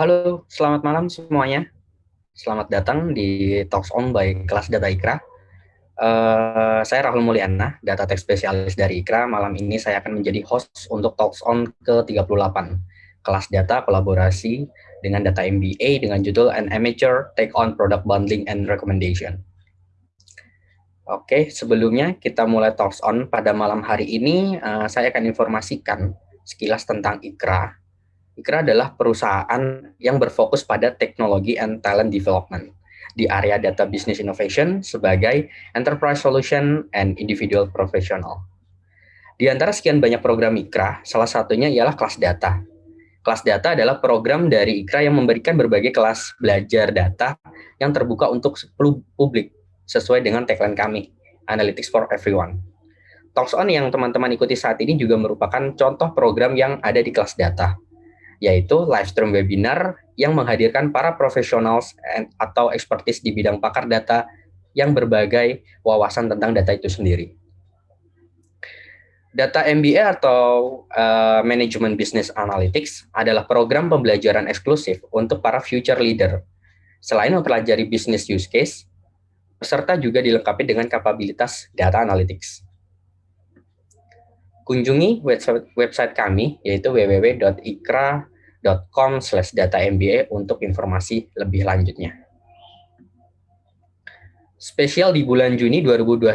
Halo, selamat malam semuanya. Selamat datang di Talks On by Kelas Data Ikra. Uh, saya Rahul Mulyana, Data Tech Spesialis dari Ikra. Malam ini saya akan menjadi host untuk Talks On ke-38, kelas data kolaborasi dengan data MBA dengan judul An Amateur Take on Product Bundling and Recommendation. Oke, sebelumnya kita mulai Talks On pada malam hari ini, uh, saya akan informasikan sekilas tentang Ikra Ikra adalah perusahaan yang berfokus pada teknologi and talent development di area data business innovation sebagai enterprise solution and individual professional. Di antara sekian banyak program Ikra, salah satunya ialah kelas data. Kelas data adalah program dari Ikra yang memberikan berbagai kelas belajar data yang terbuka untuk publik sesuai dengan tagline kami, Analytics for Everyone. Talks On yang teman-teman ikuti saat ini juga merupakan contoh program yang ada di kelas data yaitu live stream webinar yang menghadirkan para profesional atau expertise di bidang pakar data yang berbagai wawasan tentang data itu sendiri. Data MBA atau uh, Management Business Analytics adalah program pembelajaran eksklusif untuk para future leader. Selain mempelajari business use case, peserta juga dilengkapi dengan kapabilitas data analytics. Kunjungi website, website kami, yaitu www.ikra.com com slash data MBA untuk informasi lebih lanjutnya. Spesial di bulan Juni 2021,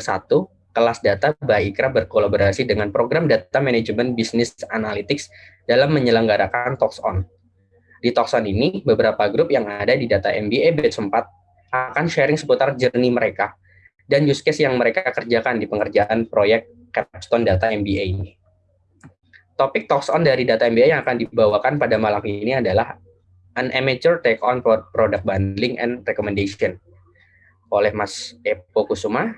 kelas data Baikra berkolaborasi dengan program Data Management Business Analytics dalam menyelenggarakan Talks On. Di Talks On ini, beberapa grup yang ada di Data MBA batch 4 akan sharing seputar journey mereka dan use case yang mereka kerjakan di pengerjaan proyek Capstone Data MBA ini topik talks on dari data MBA yang akan dibawakan pada malam ini adalah an amateur take on product bundling and recommendation oleh Mas Epo Kusuma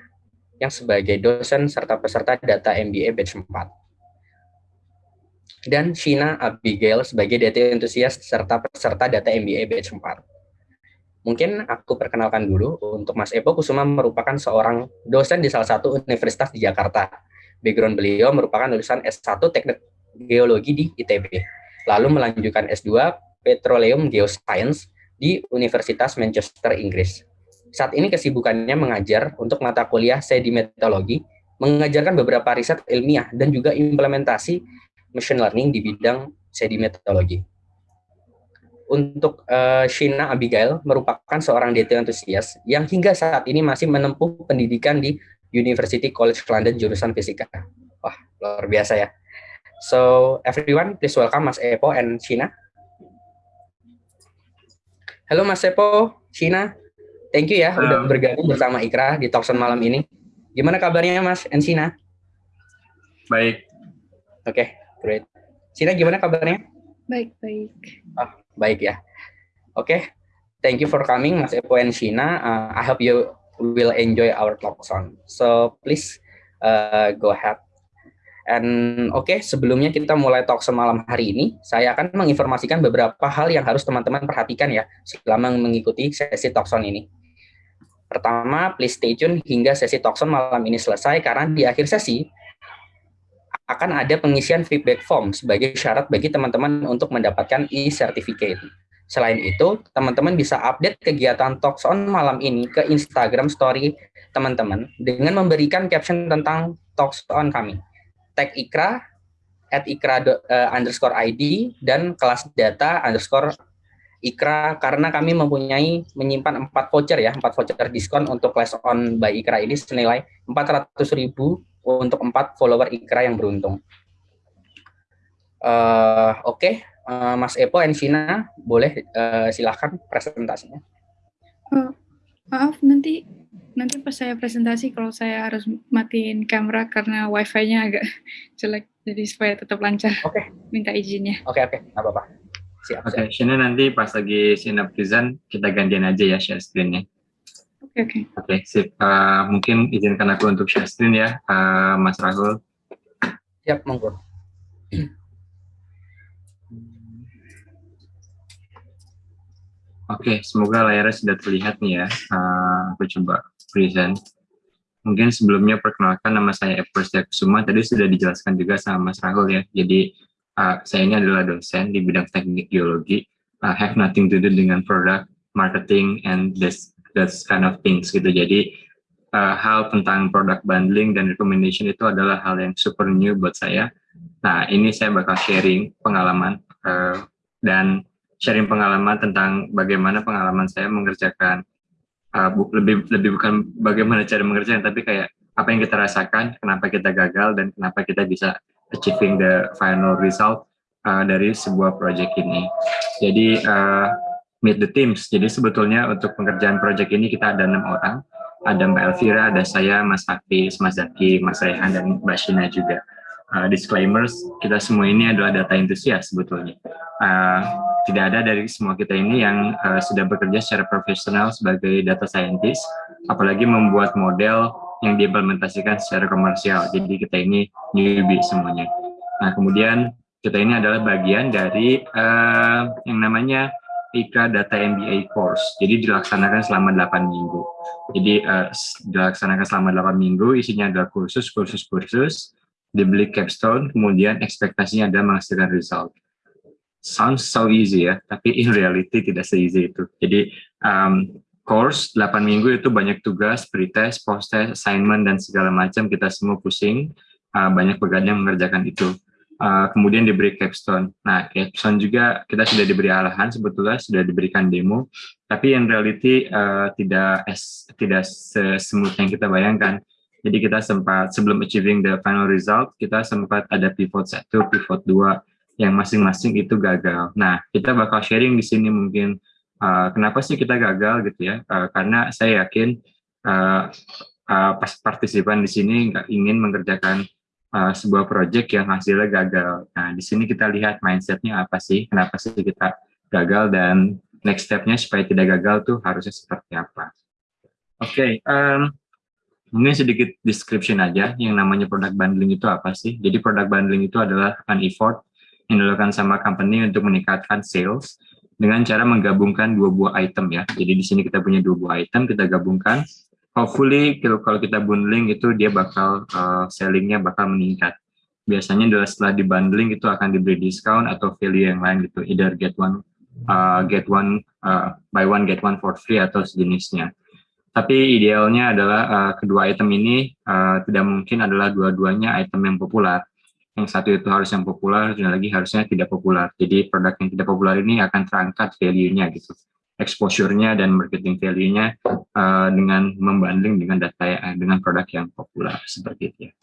yang sebagai dosen serta peserta data MBA batch 4 dan Shina Abigail sebagai data enthusiast serta peserta data MBA batch 4. Mungkin aku perkenalkan dulu untuk Mas Epo Kusuma merupakan seorang dosen di salah satu universitas di Jakarta. Background beliau merupakan lulusan S1 Teknik Geologi di ITB, lalu melanjutkan S2 Petroleum Geoscience di Universitas Manchester, Inggris. Saat ini kesibukannya mengajar untuk mata kuliah sedimentologi, mengajarkan beberapa riset ilmiah dan juga implementasi machine learning di bidang sedimentologi. Untuk uh, Shina Abigail merupakan seorang data enthusiast yang hingga saat ini masih menempuh pendidikan di University College London jurusan fisika. Wah, luar biasa ya. So everyone, please welcome Mas Epo and Shina. Halo Mas Epo, Shina. Thank you ya Halo. udah bergabung bersama Ikra di Talkson malam ini. Gimana kabarnya Mas and Shina? Baik. Oke, okay, great. Shina gimana kabarnya? Baik, baik. Oh, baik ya. Oke, okay. thank you for coming Mas Epo and Shina. Uh, I hope you will enjoy our Talkson. So please uh, go ahead And oke, okay, sebelumnya kita mulai talk semalam hari ini, saya akan menginformasikan beberapa hal yang harus teman-teman perhatikan ya selama mengikuti sesi talkson ini. Pertama, please stay tune hingga sesi talkson malam ini selesai karena di akhir sesi akan ada pengisian feedback form sebagai syarat bagi teman-teman untuk mendapatkan e-certificate. Selain itu, teman-teman bisa update kegiatan Talks malam ini ke Instagram story teman-teman dengan memberikan caption tentang Talks kami tag ikra at ikra uh, underscore id dan kelas data underscore ikra karena kami mempunyai menyimpan empat voucher ya empat voucher diskon untuk class on by ikra ini senilai ribu untuk empat follower ikra yang beruntung. Uh, Oke, okay. uh, Mas Epo Shina boleh uh, silahkan presentasinya. Uh, maaf nanti nanti pas saya presentasi kalau saya harus matiin kamera karena wifi-nya agak jelek, jadi supaya tetap lancar. Oke. Okay. Minta izinnya. Oke okay, oke, okay. apa-apa. Siap. Oke, okay, Shina nanti pas lagi Shina present kita gantian aja ya share screen-nya. Oke okay, oke. Okay. Oke, okay, sip. Uh, mungkin izinkan aku untuk share screen ya, uh, Mas Rahul. Siap, monggo. Oke, semoga layarnya sudah terlihat nih ya. Uh, aku coba present. Mungkin sebelumnya perkenalkan nama saya Eko Kusuma, tadi sudah dijelaskan juga sama Mas Rahul ya. Jadi uh, saya ini adalah dosen di bidang teknik geologi uh, have nothing to do dengan product marketing and this that's kind of things gitu. Jadi uh, hal tentang product bundling dan recommendation itu adalah hal yang super new buat saya. Nah ini saya bakal sharing pengalaman uh, dan sharing pengalaman tentang bagaimana pengalaman saya mengerjakan uh, bu lebih lebih bukan bagaimana cara mengerjakan tapi kayak apa yang kita rasakan, kenapa kita gagal dan kenapa kita bisa achieving the final result uh, dari sebuah project ini. Jadi uh, meet the teams. Jadi sebetulnya untuk pengerjaan project ini kita ada enam orang. Ada Mbak Elvira, ada saya, Mas Hafiz, Mas Zaki, Mas Rehan, dan Mbak Shina juga. Uh, disclaimers, kita semua ini adalah data entusias sebetulnya. Uh, tidak ada dari semua kita ini yang uh, sudah bekerja secara profesional sebagai data scientist, apalagi membuat model yang diimplementasikan secara komersial. Jadi kita ini newbie semuanya. Nah kemudian kita ini adalah bagian dari uh, yang namanya IKRA Data MBA course. Jadi dilaksanakan selama 8 minggu. Jadi uh, dilaksanakan selama 8 minggu, isinya adalah kursus, kursus, kursus, dibeli capstone, kemudian ekspektasinya adalah menghasilkan result. Sounds so easy ya, tapi in reality tidak se-easy itu. Jadi um, course 8 minggu itu banyak tugas, pretest, post-test, assignment, dan segala macam kita semua pusing, uh, banyak pegadaian mengerjakan itu uh, kemudian diberi capstone. Nah, capstone juga kita sudah diberi arahan sebetulnya sudah diberikan demo, tapi in reality uh, tidak es, tidak semut yang kita bayangkan. Jadi kita sempat sebelum achieving the final result, kita sempat ada pivot satu, pivot dua, yang masing-masing itu gagal. Nah, kita bakal sharing di sini mungkin uh, kenapa sih kita gagal gitu ya? Uh, karena saya yakin uh, uh, partisipan di sini nggak ingin mengerjakan uh, sebuah project yang hasilnya gagal. Nah, di sini kita lihat mindsetnya apa sih, kenapa sih kita gagal dan next stepnya supaya tidak gagal tuh harusnya seperti apa. Oke, okay, um, mungkin sedikit description aja yang namanya product bundling itu apa sih. Jadi product bundling itu adalah an effort yang dilakukan sama company untuk meningkatkan sales dengan cara menggabungkan dua buah item ya. Jadi di sini kita punya dua buah item, kita gabungkan hopefully kalau kita bundling itu dia bakal uh, sellingnya bakal meningkat. Biasanya adalah setelah di bundling itu akan diberi diskon atau value yang lain gitu, either get one uh, get one uh, buy one get one for free atau sejenisnya. Tapi idealnya adalah uh, kedua item ini uh, tidak mungkin adalah dua-duanya item yang populer. Yang satu itu harus yang populer, dan lagi harusnya tidak populer. Jadi produk yang tidak populer ini akan terangkat value-nya gitu exposure-nya dan marketing value-nya uh, dengan membanding dengan data uh, dengan produk yang populer seperti itu ya.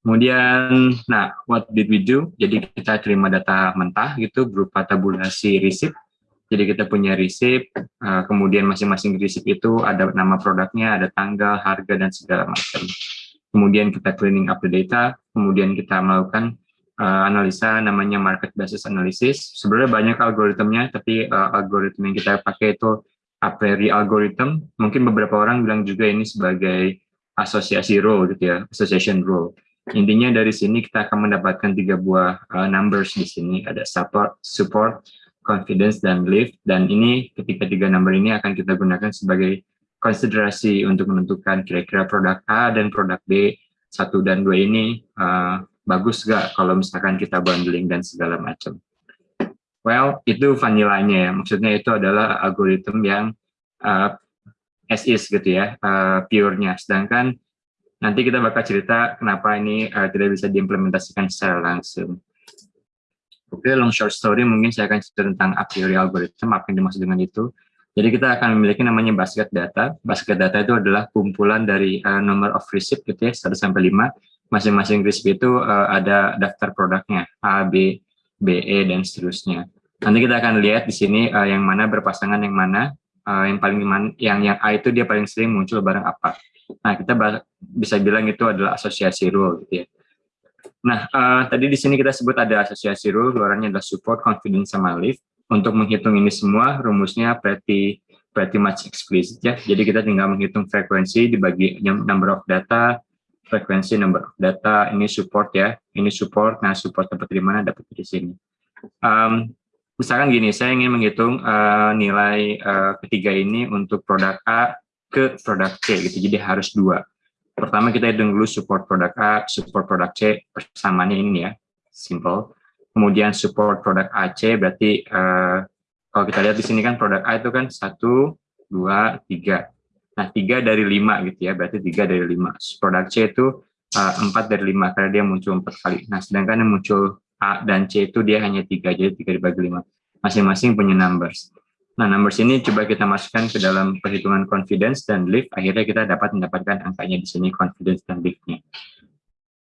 Kemudian, nah, what did we do? Jadi kita terima data mentah gitu berupa tabulasi receipt. Jadi kita punya receipt, uh, kemudian masing-masing receipt itu ada nama produknya, ada tanggal, harga, dan segala macam. Kemudian kita cleaning up the data, kemudian kita melakukan uh, analisa namanya market basis analysis. Sebenarnya banyak algoritmnya, tapi uh, algoritma yang kita pakai itu a priori algorithm. Mungkin beberapa orang bilang juga ini sebagai asosiasi rule gitu ya, association rule. Intinya dari sini kita akan mendapatkan tiga buah uh, numbers di sini, ada support, support, confidence, dan belief. Dan ini ketika tiga number ini akan kita gunakan sebagai konsiderasi untuk menentukan kira-kira produk A dan produk B, satu dan dua ini uh, bagus gak kalau misalkan kita bundling dan segala macam. Well, itu vanilanya ya. Maksudnya itu adalah algoritma yang uh, as is gitu ya, uh, pure-nya. Sedangkan nanti kita bakal cerita kenapa ini uh, tidak bisa diimplementasikan secara langsung. Okay, long short story mungkin saya akan cerita tentang a priori algoritma, apa yang dimaksud dengan itu. Jadi kita akan memiliki namanya basket data. Basket data itu adalah kumpulan dari uh, number of receipt gitu ya, 1 sampai 5 masing-masing RISP itu uh, ada daftar produknya A, B, B, E dan seterusnya. Nanti kita akan lihat di sini uh, yang mana berpasangan yang mana, uh, yang paling yang yang A itu dia paling sering muncul barang apa. Nah kita bisa bilang itu adalah asosiasi rule gitu ya. Nah uh, tadi di sini kita sebut ada asosiasi rule, luarannya adalah support, confidence, sama lift. Untuk menghitung ini semua rumusnya pretty pretty much explicit ya. Jadi kita tinggal menghitung frekuensi dibagi number of data frekuensi number of data, ini support ya, ini support, nah support dapat di mana, dapat di sini. Um, misalkan gini, saya ingin menghitung uh, nilai uh, ketiga ini untuk produk A ke produk C, gitu, jadi harus dua. Pertama kita hitung dulu support produk A, support produk C, persamaannya ini ya, simple. Kemudian support produk AC berarti uh, Kalau kita lihat di sini kan produk A itu kan satu, dua, tiga. Nah, tiga dari lima gitu ya, berarti tiga dari lima. Produk C itu uh, empat dari lima karena dia muncul empat kali. Nah, sedangkan yang muncul A dan C itu dia hanya tiga, jadi tiga dibagi lima. Masing-masing punya numbers. Nah, numbers ini coba kita masukkan ke dalam perhitungan confidence dan lift, akhirnya kita dapat mendapatkan angkanya di sini confidence dan liftnya.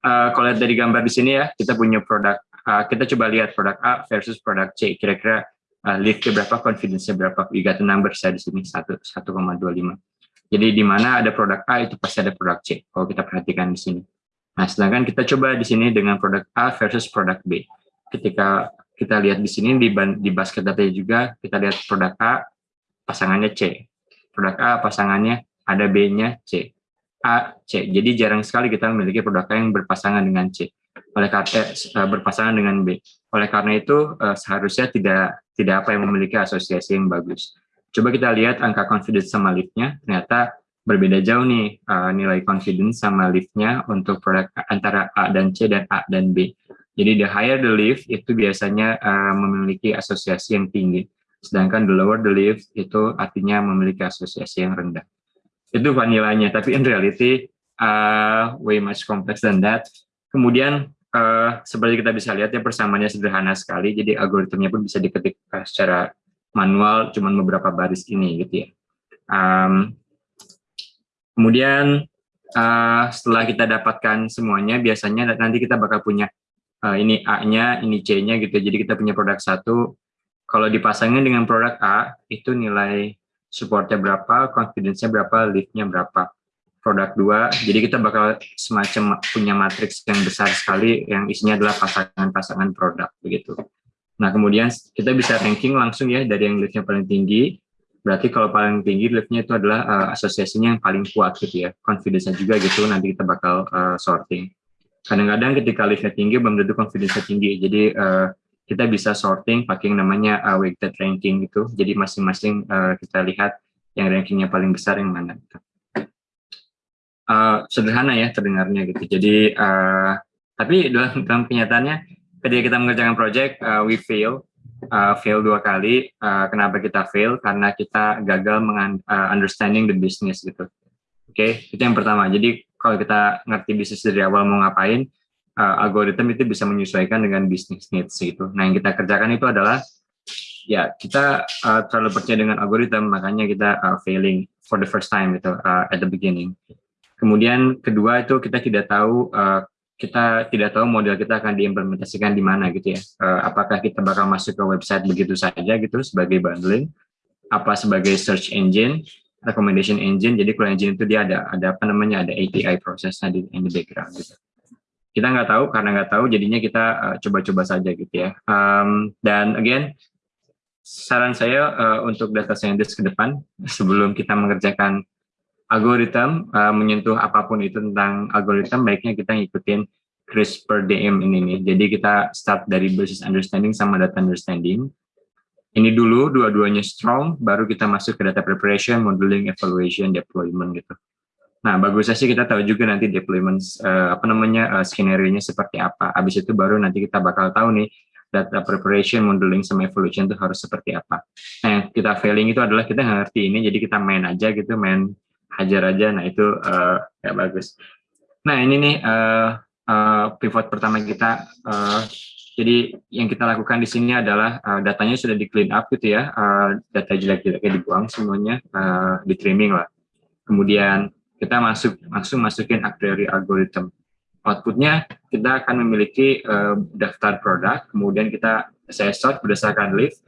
Uh, kalau lihat dari gambar di sini ya, kita punya produk, uh, kita coba lihat produk A versus produk C. Kira-kira uh, liftnya berapa, confidence-nya berapa. We got the numbers ya di sini, 1,25. Jadi di mana ada produk A itu pasti ada produk C kalau kita perhatikan di sini. Nah, sedangkan kita coba di sini dengan produk A versus produk B. Ketika kita lihat di sini di, di basket data juga kita lihat produk A pasangannya C. Produk A pasangannya ada B-nya C. A, C. Jadi jarang sekali kita memiliki produk A yang berpasangan dengan C. Oleh karena eh, berpasangan dengan B. Oleh karena itu eh, seharusnya tidak tidak apa yang memiliki asosiasi yang bagus. Coba kita lihat angka confidence sama liftnya, ternyata berbeda jauh nih nilai confidence sama liftnya untuk produk antara A dan C dan A dan B. Jadi the higher the lift itu biasanya uh, memiliki asosiasi yang tinggi, sedangkan the lower the lift itu artinya memiliki asosiasi yang rendah. Itu vanilanya, tapi in reality uh, way much complex than that. Kemudian uh, seperti kita bisa lihat ya persamaannya sederhana sekali, jadi algoritmnya pun bisa diketik secara manual cuman beberapa baris ini gitu ya. Um, kemudian uh, setelah kita dapatkan semuanya, biasanya nanti kita bakal punya uh, ini A-nya, ini C-nya gitu. Jadi kita punya produk satu. Kalau dipasangin dengan produk A, itu nilai supportnya berapa, confidence-nya berapa, lift-nya berapa. Produk dua, jadi kita bakal semacam punya matriks yang besar sekali yang isinya adalah pasangan-pasangan produk begitu. Nah, kemudian kita bisa ranking langsung ya dari yang liftnya paling tinggi. Berarti kalau paling tinggi liftnya itu adalah uh, asosiasinya yang paling kuat gitu ya. Confidence-nya juga gitu, nanti kita bakal uh, sorting. Kadang-kadang ketika liftnya tinggi, belum tentu confidence-nya tinggi. Jadi uh, kita bisa sorting pakai yang namanya uh, weighted ranking gitu. Jadi masing-masing uh, kita lihat yang rankingnya paling besar yang mana. Uh, sederhana ya terdengarnya gitu. Jadi, uh, tapi dalam, dalam kenyataannya ketika kita mengerjakan project uh, we fail uh, fail dua kali uh, kenapa kita fail karena kita gagal meng uh, understanding the business gitu oke okay? itu yang pertama jadi kalau kita ngerti bisnis dari awal mau ngapain uh, algoritma itu bisa menyesuaikan dengan bisnis needs gitu nah yang kita kerjakan itu adalah ya kita uh, terlalu percaya dengan algoritma makanya kita uh, failing for the first time gitu uh, at the beginning kemudian kedua itu kita tidak tahu uh, kita tidak tahu model kita akan diimplementasikan di mana gitu ya. Uh, apakah kita bakal masuk ke website begitu saja gitu sebagai bundling, apa sebagai search engine, recommendation engine. Jadi kalau engine itu dia ada ada apa namanya ada API prosesnya di in the background gitu. Kita nggak tahu karena nggak tahu jadinya kita eh, coba-coba uh, saja gitu ya. Um, dan again saran saya uh, untuk data scientist ke depan sebelum kita mengerjakan algoritma uh, menyentuh apa pun itu tentang algoritma baiknya kita ngikutin CRISPR DM ini nih. Jadi kita start dari business understanding sama data understanding. Ini dulu dua-duanya strong, baru kita masuk ke data preparation, modeling, evaluation, deployment gitu. Nah, bagusnya sih kita tahu juga nanti deployment uh, apa namanya uh, skenario-nya seperti apa. Habis itu baru nanti kita bakal tahu nih data preparation, modeling, sama evaluation itu harus seperti apa. Nah, kita failing itu adalah kita ngerti ini, jadi kita main aja gitu, main hajar aja nah itu uh, ya bagus nah ini nih uh, uh, pivot pertama kita uh, jadi yang kita lakukan di sini adalah uh, datanya sudah di clean up gitu ya uh, data jelek-jeleknya dibuang semuanya uh, di trimming lah kemudian kita masuk langsung masukin actuary algorithm outputnya kita akan memiliki uh, daftar produk kemudian kita saya sort berdasarkan list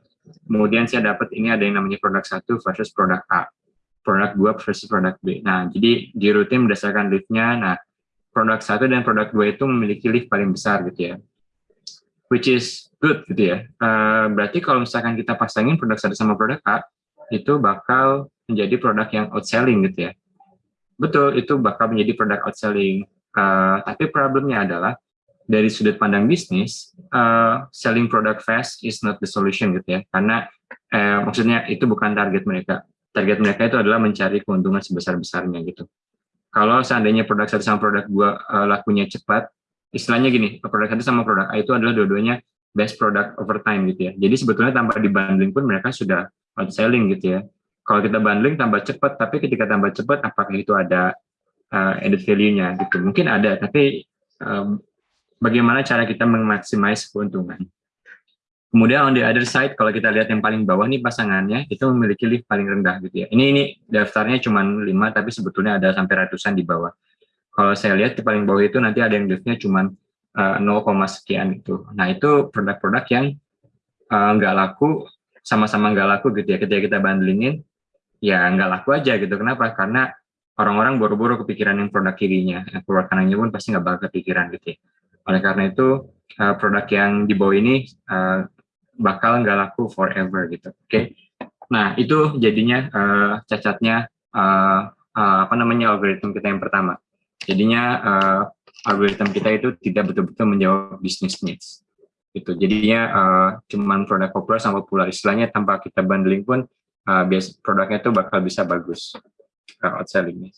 kemudian saya dapat ini ada yang namanya produk satu versus produk A produk 2 versus produk B. Nah, jadi di rutin berdasarkan liftnya, nah produk satu dan produk dua itu memiliki lift paling besar gitu ya. Which is good gitu ya. Uh, berarti kalau misalkan kita pasangin produk satu sama produk A, itu bakal menjadi produk yang outselling gitu ya. Betul, itu bakal menjadi produk outselling. Uh, tapi problemnya adalah dari sudut pandang bisnis, uh, selling product fast is not the solution gitu ya. Karena uh, maksudnya itu bukan target mereka target mereka itu adalah mencari keuntungan sebesar-besarnya gitu. Kalau seandainya produk satu sama produk dua uh, lakunya cepat, istilahnya gini, produk satu sama produk A itu adalah dua-duanya best product over time gitu ya. Jadi sebetulnya tanpa dibanding pun mereka sudah outselling gitu ya. Kalau kita bundling tambah cepat, tapi ketika tambah cepat, apakah itu ada uh, added value-nya gitu? Mungkin ada, tapi um, bagaimana cara kita memaksimalkan keuntungan? Kemudian on the other side, kalau kita lihat yang paling bawah nih pasangannya, itu memiliki lift paling rendah gitu ya. Ini ini daftarnya cuma 5, tapi sebetulnya ada sampai ratusan di bawah. Kalau saya lihat di paling bawah itu nanti ada yang liftnya cuma uh, 0, sekian itu. Nah itu produk-produk yang uh, nggak laku, sama-sama nggak laku gitu ya. Ketika kita bandingin, ya nggak laku aja gitu. Kenapa? Karena orang-orang buru-buru kepikiran yang produk kirinya, yang keluar kanannya pun pasti nggak bakal kepikiran gitu ya. Oleh karena itu, uh, produk yang di bawah ini uh, bakal nggak laku forever gitu. Oke. Okay? Nah, itu jadinya uh, cacatnya uh, uh, apa namanya algoritma kita yang pertama. Jadinya uh, algoritma kita itu tidak betul-betul menjawab business needs. Gitu. Jadinya uh, cuman produk populer sama populer istilahnya tanpa kita bundling pun uh, bias produknya itu bakal bisa bagus uh, outselling.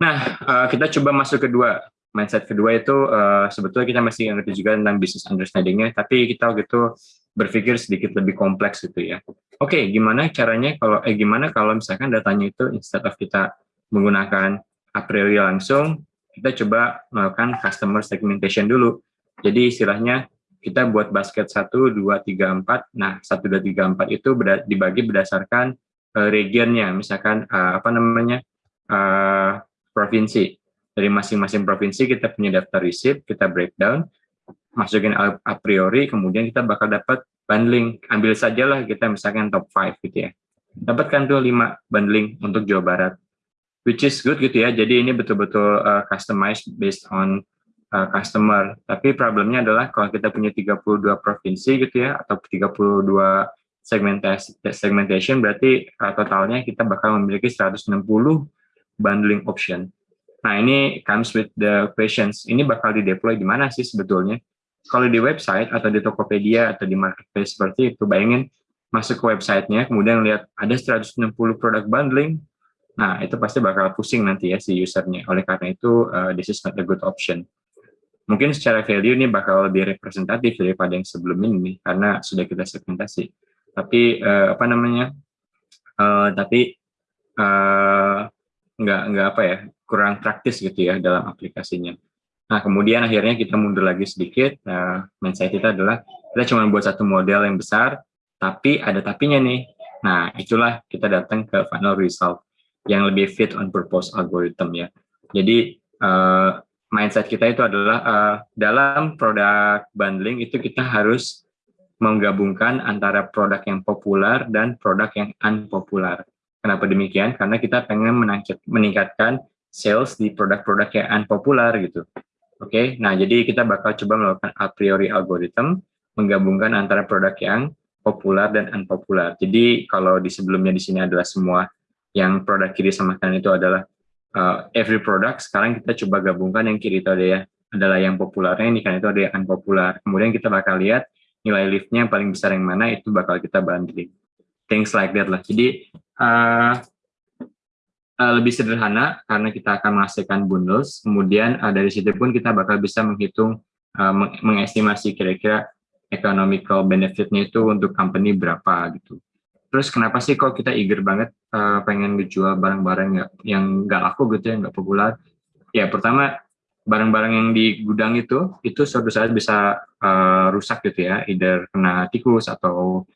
Nah, uh, kita coba masuk kedua. Mindset kedua itu uh, sebetulnya kita masih ngerti juga tentang business understanding-nya, tapi kita gitu berpikir sedikit lebih kompleks gitu ya. Oke, okay, gimana caranya kalau eh gimana kalau misalkan datanya itu instead of kita menggunakan a priori langsung, kita coba melakukan customer segmentation dulu. Jadi istilahnya kita buat basket 1, 2, 3, 4. Nah, 1, 2, 3, 4 itu dibagi berdasarkan uh, regionnya, misalkan uh, apa namanya, uh, provinsi. Dari masing-masing provinsi kita punya daftar receipt, kita breakdown, masukin a, a priori, kemudian kita bakal dapat bundling. Ambil sajalah kita misalkan top 5 gitu ya. Dapatkan tuh 5 bundling untuk Jawa Barat. Which is good gitu ya, jadi ini betul-betul uh, customized based on uh, customer. Tapi problemnya adalah kalau kita punya 32 provinsi gitu ya, atau 32 segmentation, segmentation berarti uh, totalnya kita bakal memiliki 160 bundling option. Nah ini comes with the questions, ini bakal di deploy di mana sih sebetulnya? Kalau di website atau di Tokopedia atau di marketplace seperti itu, bayangin masuk ke websitenya, kemudian lihat ada 160 produk bundling, nah itu pasti bakal pusing nanti ya si usernya. Oleh karena itu, uh, this is not a good option mungkin secara value ini bakal lebih representatif daripada yang sebelum ini karena sudah kita segmentasi. Tapi uh, apa namanya? Uh, tapi uh, nggak nggak apa ya kurang praktis gitu ya dalam aplikasinya. Nah kemudian akhirnya kita mundur lagi sedikit. Nah, mindset kita adalah kita cuma buat satu model yang besar, tapi ada tapinya nih. Nah itulah kita datang ke final result yang lebih fit on purpose algorithm ya. Jadi uh, mindset kita itu adalah uh, dalam produk bundling itu kita harus menggabungkan antara produk yang populer dan produk yang unpopular. Kenapa demikian? Karena kita pengen meningkatkan sales di produk-produk yang unpopular gitu. Oke, okay? nah jadi kita bakal coba melakukan a priori algorithm menggabungkan antara produk yang populer dan unpopular. Jadi kalau di sebelumnya di sini adalah semua yang produk kiri sama kanan itu adalah uh, every product. Sekarang kita coba gabungkan yang kiri itu ada ya adalah yang populernya ini kan itu ada yang unpopular. Kemudian kita bakal lihat nilai liftnya yang paling besar yang mana itu bakal kita banding. Things like that lah. Jadi uh, uh, lebih sederhana karena kita akan menghasilkan bundles. Kemudian uh, dari situ pun kita bakal bisa menghitung uh, meng mengestimasi kira-kira economical benefitnya itu untuk company berapa gitu Terus kenapa sih kok kita eager banget uh, pengen ngejual barang-barang yang nggak laku gitu ya, nggak populer? Ya pertama barang-barang yang di gudang itu itu suatu saat bisa uh, rusak gitu ya, either kena tikus atau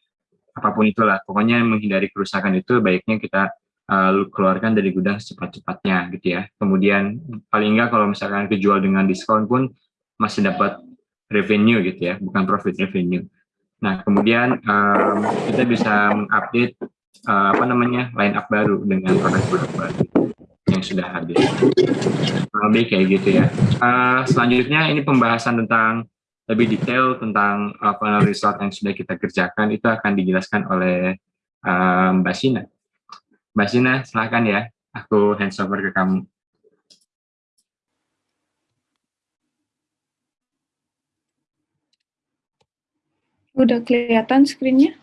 apa pun itulah. Pokoknya menghindari kerusakan itu baiknya kita uh, keluarkan dari gudang secepat-cepatnya gitu ya. Kemudian paling enggak kalau misalkan kejual dengan diskon pun masih dapat revenue gitu ya, bukan profit revenue. Nah, kemudian um, kita bisa mengupdate uh, apa namanya line up baru dengan produk-produk baru yang sudah hadir. Lebih kayak gitu ya. Uh, selanjutnya ini pembahasan tentang lebih detail tentang uh, final result yang sudah kita kerjakan itu akan dijelaskan oleh uh, Mbak Sina. Mbak Sina, silahkan ya. Aku hands over ke kamu. Udah kelihatan screen-nya?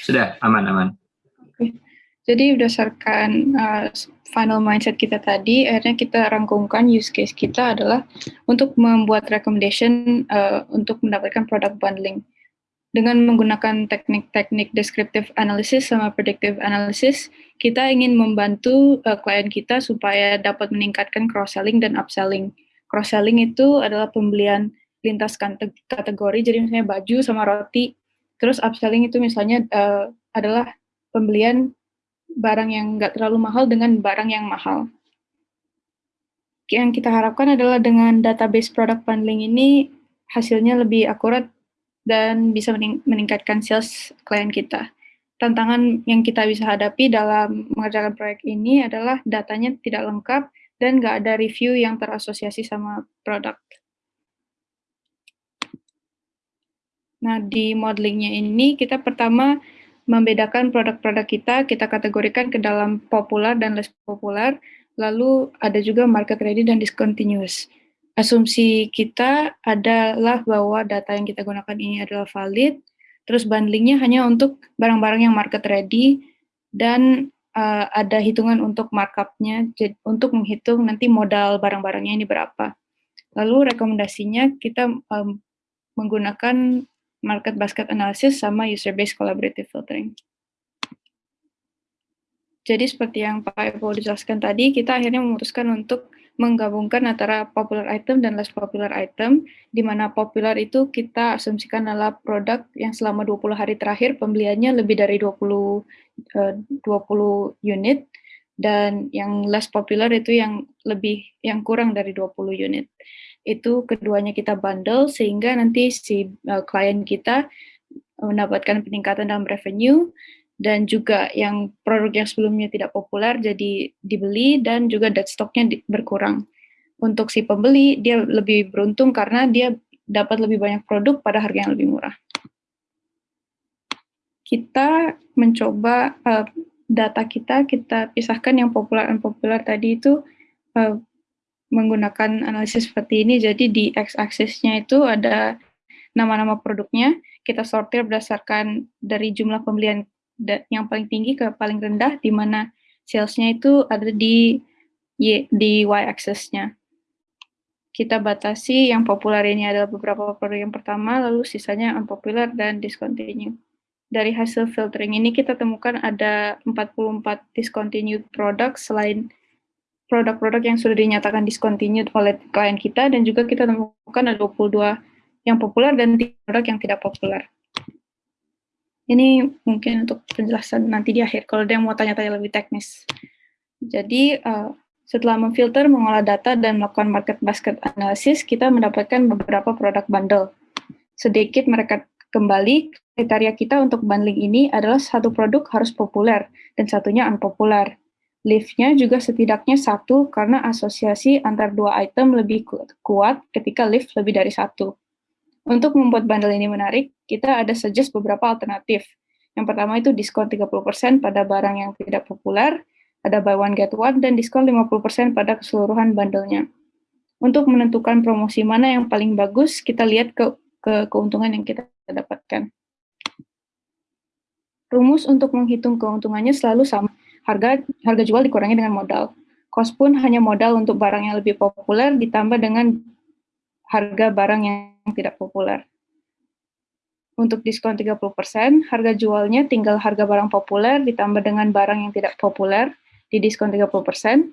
Sudah, aman-aman. Oke. Jadi berdasarkan uh, final mindset kita tadi, akhirnya kita rangkumkan use case kita adalah untuk membuat recommendation uh, untuk mendapatkan product bundling. Dengan menggunakan teknik-teknik descriptive analysis sama predictive analysis, kita ingin membantu uh, klien kita supaya dapat meningkatkan cross-selling dan upselling. Cross-selling itu adalah pembelian lintas kategori, jadi misalnya baju sama roti. Terus upselling itu misalnya uh, adalah pembelian barang yang nggak terlalu mahal dengan barang yang mahal. Yang kita harapkan adalah dengan database product bundling ini hasilnya lebih akurat dan bisa meningkatkan sales klien kita. Tantangan yang kita bisa hadapi dalam mengerjakan proyek ini adalah datanya tidak lengkap dan nggak ada review yang terasosiasi sama produk. Nah, di modelingnya ini kita pertama membedakan produk-produk kita, kita kategorikan ke dalam populer dan less populer, lalu ada juga market ready dan discontinuous. Asumsi kita adalah bahwa data yang kita gunakan ini adalah valid, terus bundlingnya hanya untuk barang-barang yang market ready, dan uh, ada hitungan untuk markupnya, untuk menghitung nanti modal barang-barangnya ini berapa. Lalu rekomendasinya kita um, menggunakan market basket analysis sama user based collaborative filtering. Jadi seperti yang Pak Evo dijelaskan tadi, kita akhirnya memutuskan untuk menggabungkan antara popular item dan less popular item, di mana popular itu kita asumsikan adalah produk yang selama 20 hari terakhir pembeliannya lebih dari 20, uh, 20 unit, dan yang less popular itu yang lebih yang kurang dari 20 unit itu keduanya kita bundle sehingga nanti si uh, klien kita mendapatkan peningkatan dalam revenue dan juga yang produk yang sebelumnya tidak populer jadi dibeli dan juga dead stocknya berkurang. Untuk si pembeli dia lebih beruntung karena dia dapat lebih banyak produk pada harga yang lebih murah. Kita mencoba uh, data kita kita pisahkan yang populer dan populer tadi itu uh, menggunakan analisis seperti ini. Jadi di x-axisnya itu ada nama-nama produknya, kita sortir berdasarkan dari jumlah pembelian yang paling tinggi ke paling rendah, di mana salesnya itu ada di y, di y-axisnya. Kita batasi yang populer ini adalah beberapa produk yang pertama, lalu sisanya unpopular dan discontinue. Dari hasil filtering ini kita temukan ada 44 discontinued produk selain produk-produk yang sudah dinyatakan discontinued oleh klien kita dan juga kita temukan ada 22 yang populer dan 3 produk yang tidak populer. Ini mungkin untuk penjelasan nanti di akhir kalau ada yang mau tanya-tanya lebih teknis. Jadi uh, setelah memfilter, mengolah data, dan melakukan market basket analysis, kita mendapatkan beberapa produk bundle. Sedikit mereka kembali, kriteria kita untuk bundling ini adalah satu produk harus populer dan satunya unpopular. Liftnya juga setidaknya satu karena asosiasi antar dua item lebih kuat ketika lift lebih dari satu. Untuk membuat bundle ini menarik, kita ada suggest beberapa alternatif. Yang pertama itu diskon 30% pada barang yang tidak populer, ada buy one get one, dan diskon 50% pada keseluruhan bundlenya. Untuk menentukan promosi mana yang paling bagus, kita lihat ke, ke keuntungan yang kita dapatkan. Rumus untuk menghitung keuntungannya selalu sama harga harga jual dikurangi dengan modal. Cost pun hanya modal untuk barang yang lebih populer ditambah dengan harga barang yang tidak populer. Untuk diskon 30%, harga jualnya tinggal harga barang populer ditambah dengan barang yang tidak populer di diskon 30%.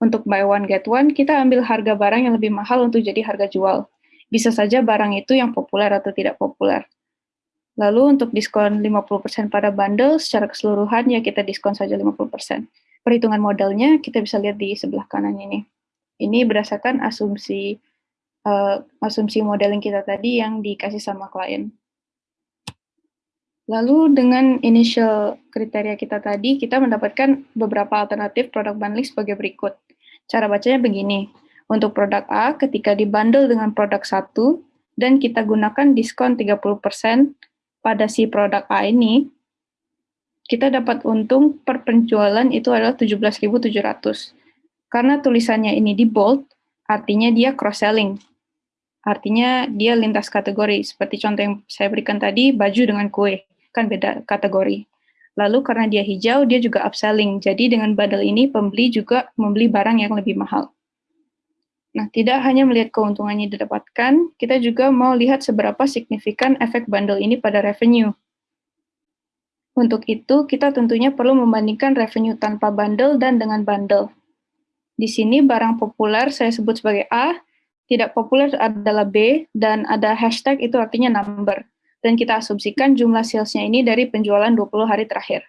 Untuk buy one get one, kita ambil harga barang yang lebih mahal untuk jadi harga jual. Bisa saja barang itu yang populer atau tidak populer. Lalu untuk diskon 50% pada bundle, secara keseluruhan ya kita diskon saja 50%. Perhitungan modalnya kita bisa lihat di sebelah kanan ini. Ini berdasarkan asumsi uh, asumsi modeling kita tadi yang dikasih sama klien. Lalu dengan initial kriteria kita tadi, kita mendapatkan beberapa alternatif produk bundling sebagai berikut. Cara bacanya begini. Untuk produk A, ketika dibundle dengan produk satu, dan kita gunakan diskon 30%, pada si produk A ini, kita dapat untung per penjualan itu adalah 17.700. Karena tulisannya ini di bold, artinya dia cross-selling. Artinya dia lintas kategori. Seperti contoh yang saya berikan tadi, baju dengan kue. Kan beda kategori. Lalu karena dia hijau, dia juga upselling. Jadi dengan bundle ini pembeli juga membeli barang yang lebih mahal. Nah, tidak hanya melihat keuntungannya didapatkan, kita juga mau lihat seberapa signifikan efek bundle ini pada revenue. Untuk itu, kita tentunya perlu membandingkan revenue tanpa bundle dan dengan bundle. Di sini barang populer saya sebut sebagai A, tidak populer adalah B, dan ada hashtag itu artinya number dan kita asumsikan jumlah salesnya ini dari penjualan 20 hari terakhir.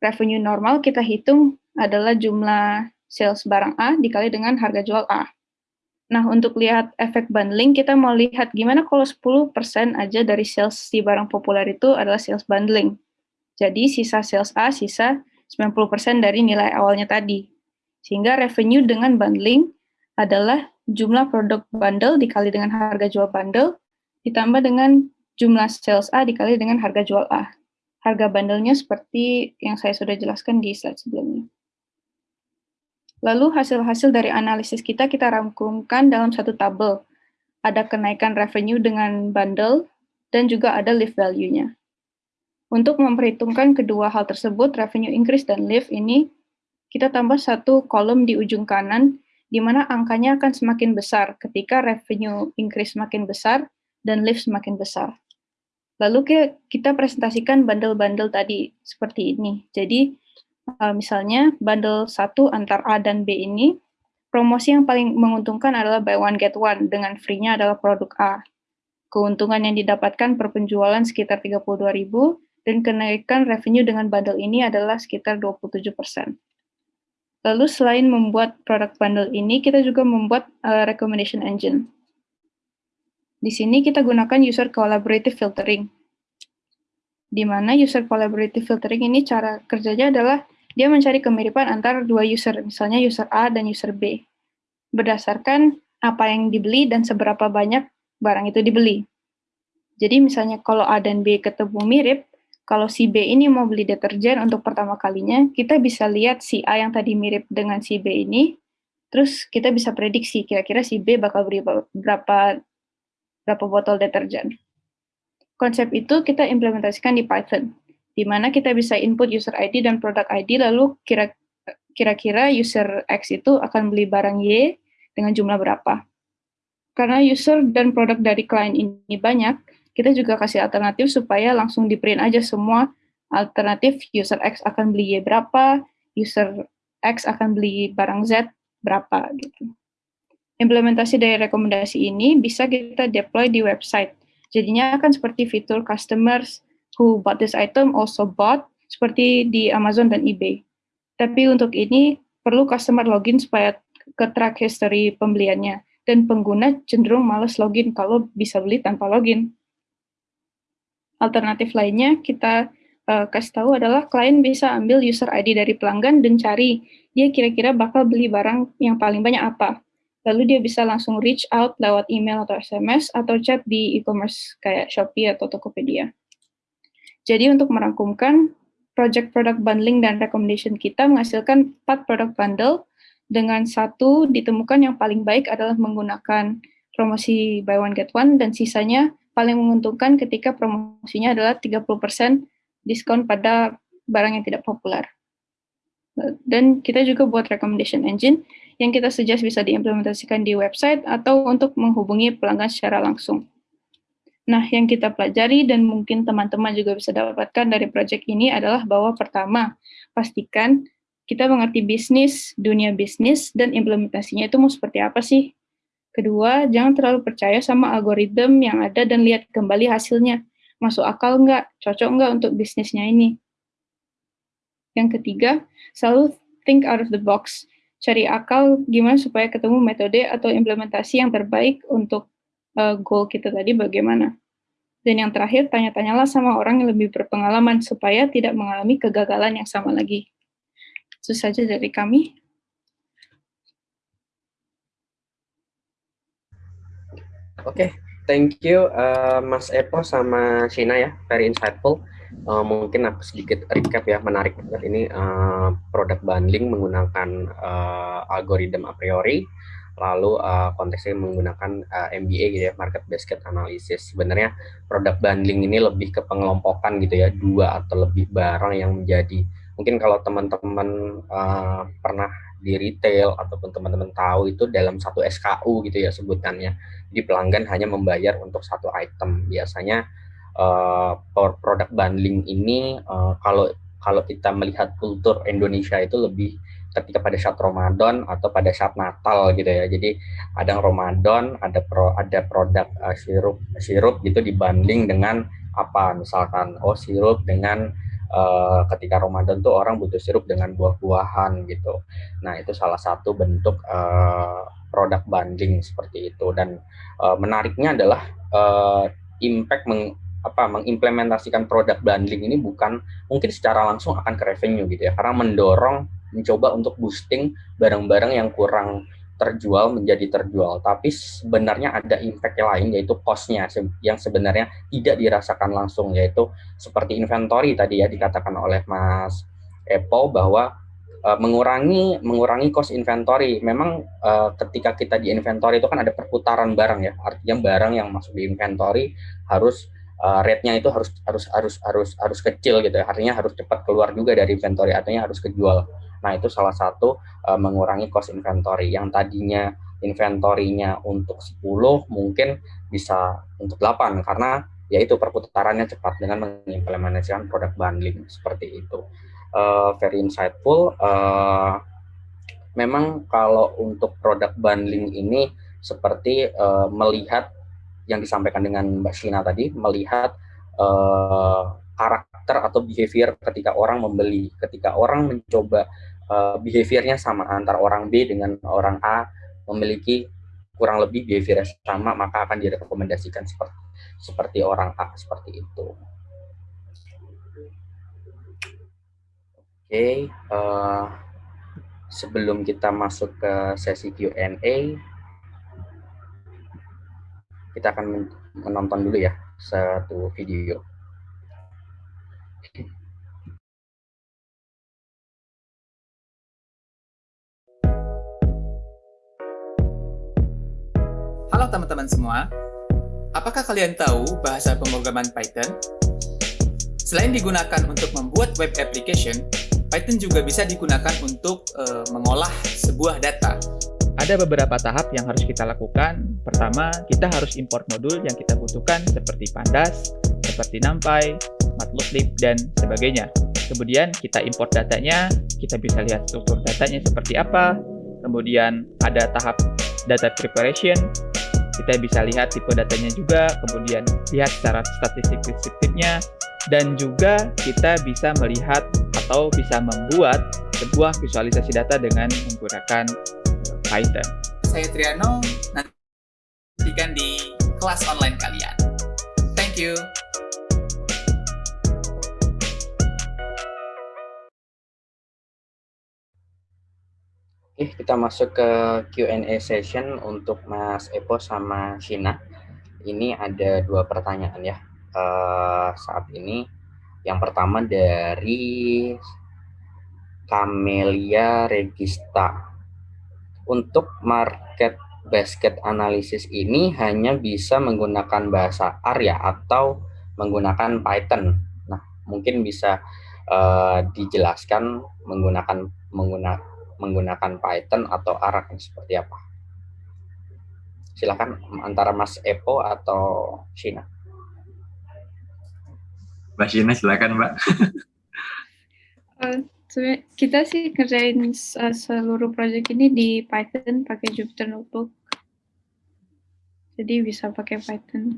Revenue normal kita hitung adalah jumlah sales barang A dikali dengan harga jual A. Nah, untuk lihat efek bundling, kita mau lihat gimana kalau 10% aja dari sales si barang populer itu adalah sales bundling. Jadi, sisa sales A, sisa 90% dari nilai awalnya tadi. Sehingga revenue dengan bundling adalah jumlah produk bundle dikali dengan harga jual bundle, ditambah dengan jumlah sales A dikali dengan harga jual A. Harga bandelnya seperti yang saya sudah jelaskan di slide sebelumnya. Lalu hasil-hasil dari analisis kita kita rangkumkan dalam satu tabel. Ada kenaikan revenue dengan bundle, dan juga ada lift value-nya. Untuk memperhitungkan kedua hal tersebut, revenue increase dan lift ini, kita tambah satu kolom di ujung kanan, di mana angkanya akan semakin besar ketika revenue increase semakin besar dan lift semakin besar. Lalu kita presentasikan bundle-bundle tadi seperti ini. Jadi uh, misalnya bundle satu antar A dan B ini, promosi yang paling menguntungkan adalah buy one get one, dengan free-nya adalah produk A. Keuntungan yang didapatkan per penjualan sekitar 32.000 dan kenaikan revenue dengan bundle ini adalah sekitar 27%. Lalu selain membuat produk bundle ini, kita juga membuat uh, recommendation engine. Di sini kita gunakan user collaborative filtering. Di mana user collaborative filtering ini cara kerjanya adalah dia mencari kemiripan antara dua user, misalnya user A dan user B, berdasarkan apa yang dibeli dan seberapa banyak barang itu dibeli. Jadi misalnya kalau A dan B ketemu mirip, kalau si B ini mau beli deterjen untuk pertama kalinya, kita bisa lihat si A yang tadi mirip dengan si B ini, terus kita bisa prediksi kira-kira si B bakal beli berapa berapa botol deterjen. Konsep itu kita implementasikan di Python, di mana kita bisa input user ID dan product ID, lalu kira-kira user X itu akan beli barang Y dengan jumlah berapa. Karena user dan produk dari klien ini banyak, kita juga kasih alternatif supaya langsung di print aja semua alternatif user X akan beli Y berapa, user X akan beli barang Z berapa gitu. Implementasi dari rekomendasi ini bisa kita deploy di website. Jadinya akan seperti fitur customers who bought this item also bought, seperti di Amazon dan eBay. Tapi untuk ini, perlu customer login supaya ke track history pembeliannya, dan pengguna cenderung males login kalau bisa beli tanpa login. Alternatif lainnya, kita uh, kasih tahu adalah klien bisa ambil user ID dari pelanggan dan cari dia kira-kira bakal beli barang yang paling banyak apa lalu dia bisa langsung reach out lewat email atau SMS atau chat di e-commerce kayak Shopee atau Tokopedia. Jadi untuk merangkumkan, project product bundling dan recommendation kita menghasilkan 4 produk bundle dengan satu ditemukan yang paling baik adalah menggunakan promosi buy one get one dan sisanya paling menguntungkan ketika promosinya adalah 30% diskon pada barang yang tidak populer. Dan kita juga buat recommendation engine yang kita suggest bisa diimplementasikan di website atau untuk menghubungi pelanggan secara langsung. Nah, yang kita pelajari dan mungkin teman-teman juga bisa dapatkan dari project ini adalah bahwa pertama, pastikan kita mengerti bisnis, dunia bisnis, dan implementasinya itu mau seperti apa sih. Kedua, jangan terlalu percaya sama algoritma yang ada dan lihat kembali hasilnya. Masuk akal nggak? Cocok nggak untuk bisnisnya ini? Yang ketiga, selalu think out of the box cari akal gimana supaya ketemu metode atau implementasi yang terbaik untuk uh, goal kita tadi bagaimana. Dan yang terakhir, tanya-tanyalah sama orang yang lebih berpengalaman supaya tidak mengalami kegagalan yang sama lagi. Itu saja dari kami. Oke, okay, thank you uh, Mas Epo sama Shina ya, very insightful uh, mungkin aku sedikit recap ya menarik ini uh, produk bundling menggunakan uh, algoritma a priori lalu uh, konteksnya menggunakan uh, MBA gitu ya, market basket analysis. Sebenarnya produk bundling ini lebih ke pengelompokan gitu ya, dua atau lebih barang yang menjadi mungkin kalau teman-teman uh, pernah di retail ataupun teman-teman tahu itu dalam satu SKU gitu ya sebutannya. Di pelanggan hanya membayar untuk satu item. Biasanya uh, produk bundling ini uh, kalau kalau kita melihat kultur Indonesia itu lebih ketika pada saat Ramadan atau pada saat Natal gitu ya. Jadi kadang Ramadan ada pro, ada produk uh, sirup sirup gitu dibanding dengan apa misalkan oh sirup dengan uh, ketika Ramadan tuh orang butuh sirup dengan buah-buahan gitu. Nah, itu salah satu bentuk uh, produk bundling seperti itu dan uh, menariknya adalah uh, impact meng, apa mengimplementasikan produk bundling ini bukan mungkin secara langsung akan ke revenue gitu ya karena mendorong mencoba untuk boosting barang-barang yang kurang terjual menjadi terjual. Tapi sebenarnya ada impact lain yaitu cost-nya yang sebenarnya tidak dirasakan langsung yaitu seperti inventory tadi ya dikatakan oleh Mas Epo bahwa uh, mengurangi mengurangi cost inventory. Memang uh, ketika kita di inventory itu kan ada perputaran barang ya. Artinya barang yang masuk di inventory harus uh, rate-nya itu harus harus harus harus harus kecil gitu ya. Artinya harus cepat keluar juga dari inventory artinya harus kejual Nah, itu salah satu uh, mengurangi cost inventory yang tadinya inventorinya untuk 10 mungkin bisa untuk 8 karena yaitu perputarannya cepat dengan mengimplementasikan produk bundling seperti itu. Uh, very insightful. Uh, memang kalau untuk produk bundling ini seperti uh, melihat yang disampaikan dengan Mbak Shina tadi, melihat uh, karakter atau behavior ketika orang membeli, ketika orang mencoba uh, behaviornya sama antara orang B dengan orang A memiliki kurang lebih behavior sama maka akan direkomendasikan seperti seperti orang A seperti itu. Oke, okay, uh, eh, sebelum kita masuk ke sesi Q&A, kita akan menonton dulu ya satu video. Halo teman-teman semua, apakah kalian tahu bahasa pemrograman Python? Selain digunakan untuk membuat web application, Python juga bisa digunakan untuk uh, mengolah sebuah data. Ada beberapa tahap yang harus kita lakukan. Pertama, kita harus import modul yang kita butuhkan seperti Pandas, seperti NumPy, Matplotlib, dan sebagainya. Kemudian kita import datanya, kita bisa lihat struktur datanya seperti apa. Kemudian ada tahap data preparation, kita bisa lihat tipe datanya juga, kemudian lihat secara statistik deskriptifnya, dan juga kita bisa melihat atau bisa membuat sebuah visualisasi data dengan menggunakan Python. Saya Triano, nantikan di kelas online kalian. Thank you. Oke, kita masuk ke Q&A session untuk Mas Epo sama Shina. Ini ada dua pertanyaan ya uh, saat ini. Yang pertama dari Camelia Regista. Untuk market basket analysis ini hanya bisa menggunakan bahasa R ya atau menggunakan Python. Nah, mungkin bisa uh, dijelaskan menggunakan menggunakan menggunakan Python atau R akan seperti apa? Silakan antara Mas Epo atau Shina. Mbak Shina silakan Mbak. uh, kita sih kerjain uh, seluruh proyek ini di Python pakai Jupyter Notebook. Jadi bisa pakai Python.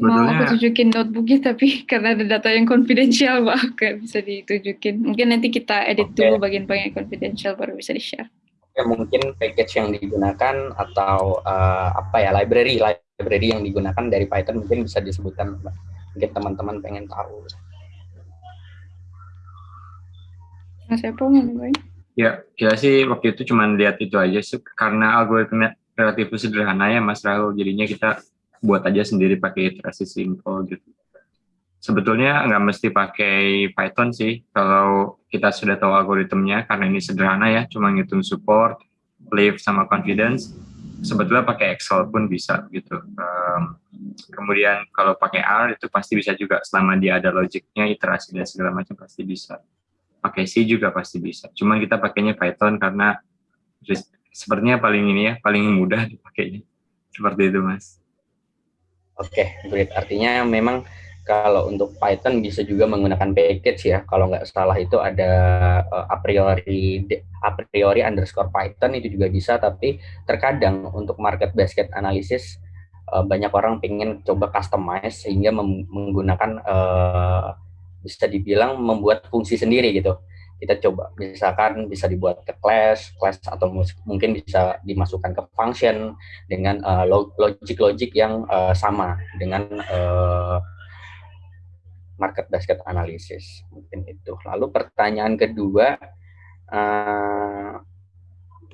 Sebetulnya, mau aku tunjukin notebooknya tapi karena ada data yang konfidensial pak gak bisa ditunjukin. Mungkin nanti kita edit okay. dulu bagian-bagian konfidensial baru bisa di share ya mungkin package yang digunakan atau uh, apa ya library library yang digunakan dari Python mungkin bisa disebutkan mungkin teman-teman pengen tahu. Mas Epo ngapain? Ya, kita sih waktu itu cuma lihat itu aja sih karena algoritma relatif sederhana ya Mas Rahul. Jadinya kita buat aja sendiri pakai iterasi simple gitu. Sebetulnya nggak mesti pakai Python sih kalau kita sudah tahu algoritmnya karena ini sederhana ya, cuma ngitung support, belief sama confidence sebetulnya pakai Excel pun bisa gitu. Um, kemudian kalau pakai R itu pasti bisa juga selama dia ada logiknya, iterasi dan segala macam pasti bisa. Pakai C juga pasti bisa. Cuman kita pakainya Python karena sepertinya paling ini ya, paling mudah dipakainya. Seperti itu, Mas. Oke, okay, great. Artinya memang kalau untuk Python bisa juga menggunakan package ya. Kalau nggak salah itu ada uh, a priori a priori underscore Python itu juga bisa. Tapi terkadang untuk market basket analysis uh, banyak orang pengen coba customize sehingga menggunakan uh, bisa dibilang membuat fungsi sendiri gitu. Kita coba misalkan bisa dibuat ke class, class atau mungkin bisa dimasukkan ke function dengan logic-logic uh, yang uh, sama dengan uh, market basket analysis mungkin itu. Lalu pertanyaan kedua uh,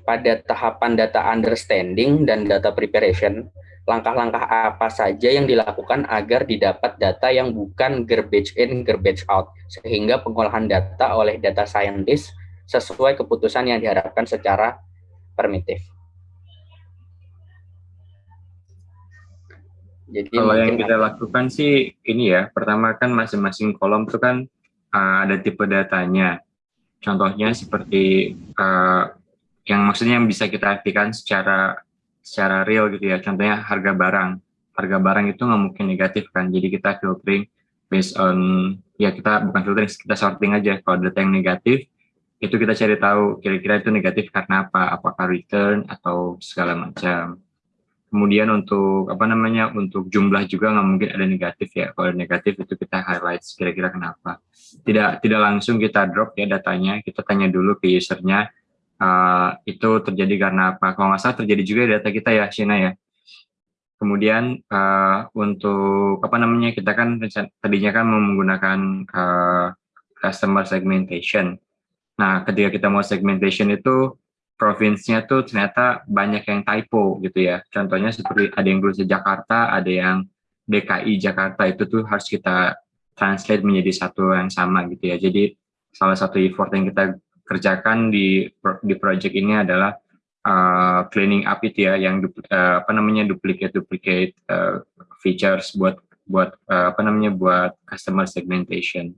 pada tahapan data understanding dan data preparation, langkah-langkah apa saja yang dilakukan agar didapat data yang bukan garbage in, garbage out, sehingga pengolahan data oleh data scientist sesuai keputusan yang diharapkan secara primitif. Jadi kalau yang kita lakukan sih ini ya, pertama kan masing-masing kolom itu kan uh, ada tipe datanya. Contohnya seperti uh, yang maksudnya yang bisa kita artikan secara secara real gitu ya. Contohnya harga barang. Harga barang itu nggak mungkin negatif kan. Jadi kita filtering based on ya kita bukan filtering, kita sorting aja. Kalau data yang negatif itu kita cari tahu kira-kira itu negatif karena apa? Apakah return atau segala macam Kemudian untuk apa namanya untuk jumlah juga nggak mungkin ada negatif ya. Kalau negatif itu kita highlight kira-kira kenapa. Tidak tidak langsung kita drop ya datanya. Kita tanya dulu ke usernya uh, itu terjadi karena apa. Kalau nggak salah terjadi juga data kita ya, Shina ya. Kemudian uh, untuk apa namanya kita kan tadinya kan menggunakan uh, customer segmentation. Nah, ketika kita mau segmentation itu provinsinya tuh ternyata banyak yang typo gitu ya. Contohnya seperti ada yang tulisnya Jakarta, ada yang DKI Jakarta itu tuh harus kita translate menjadi satu yang sama gitu ya. Jadi salah satu effort yang kita kerjakan di di project ini adalah uh, cleaning up itu ya, yang uh, apa namanya duplicate duplicate uh, features buat buat uh, apa namanya buat customer segmentation.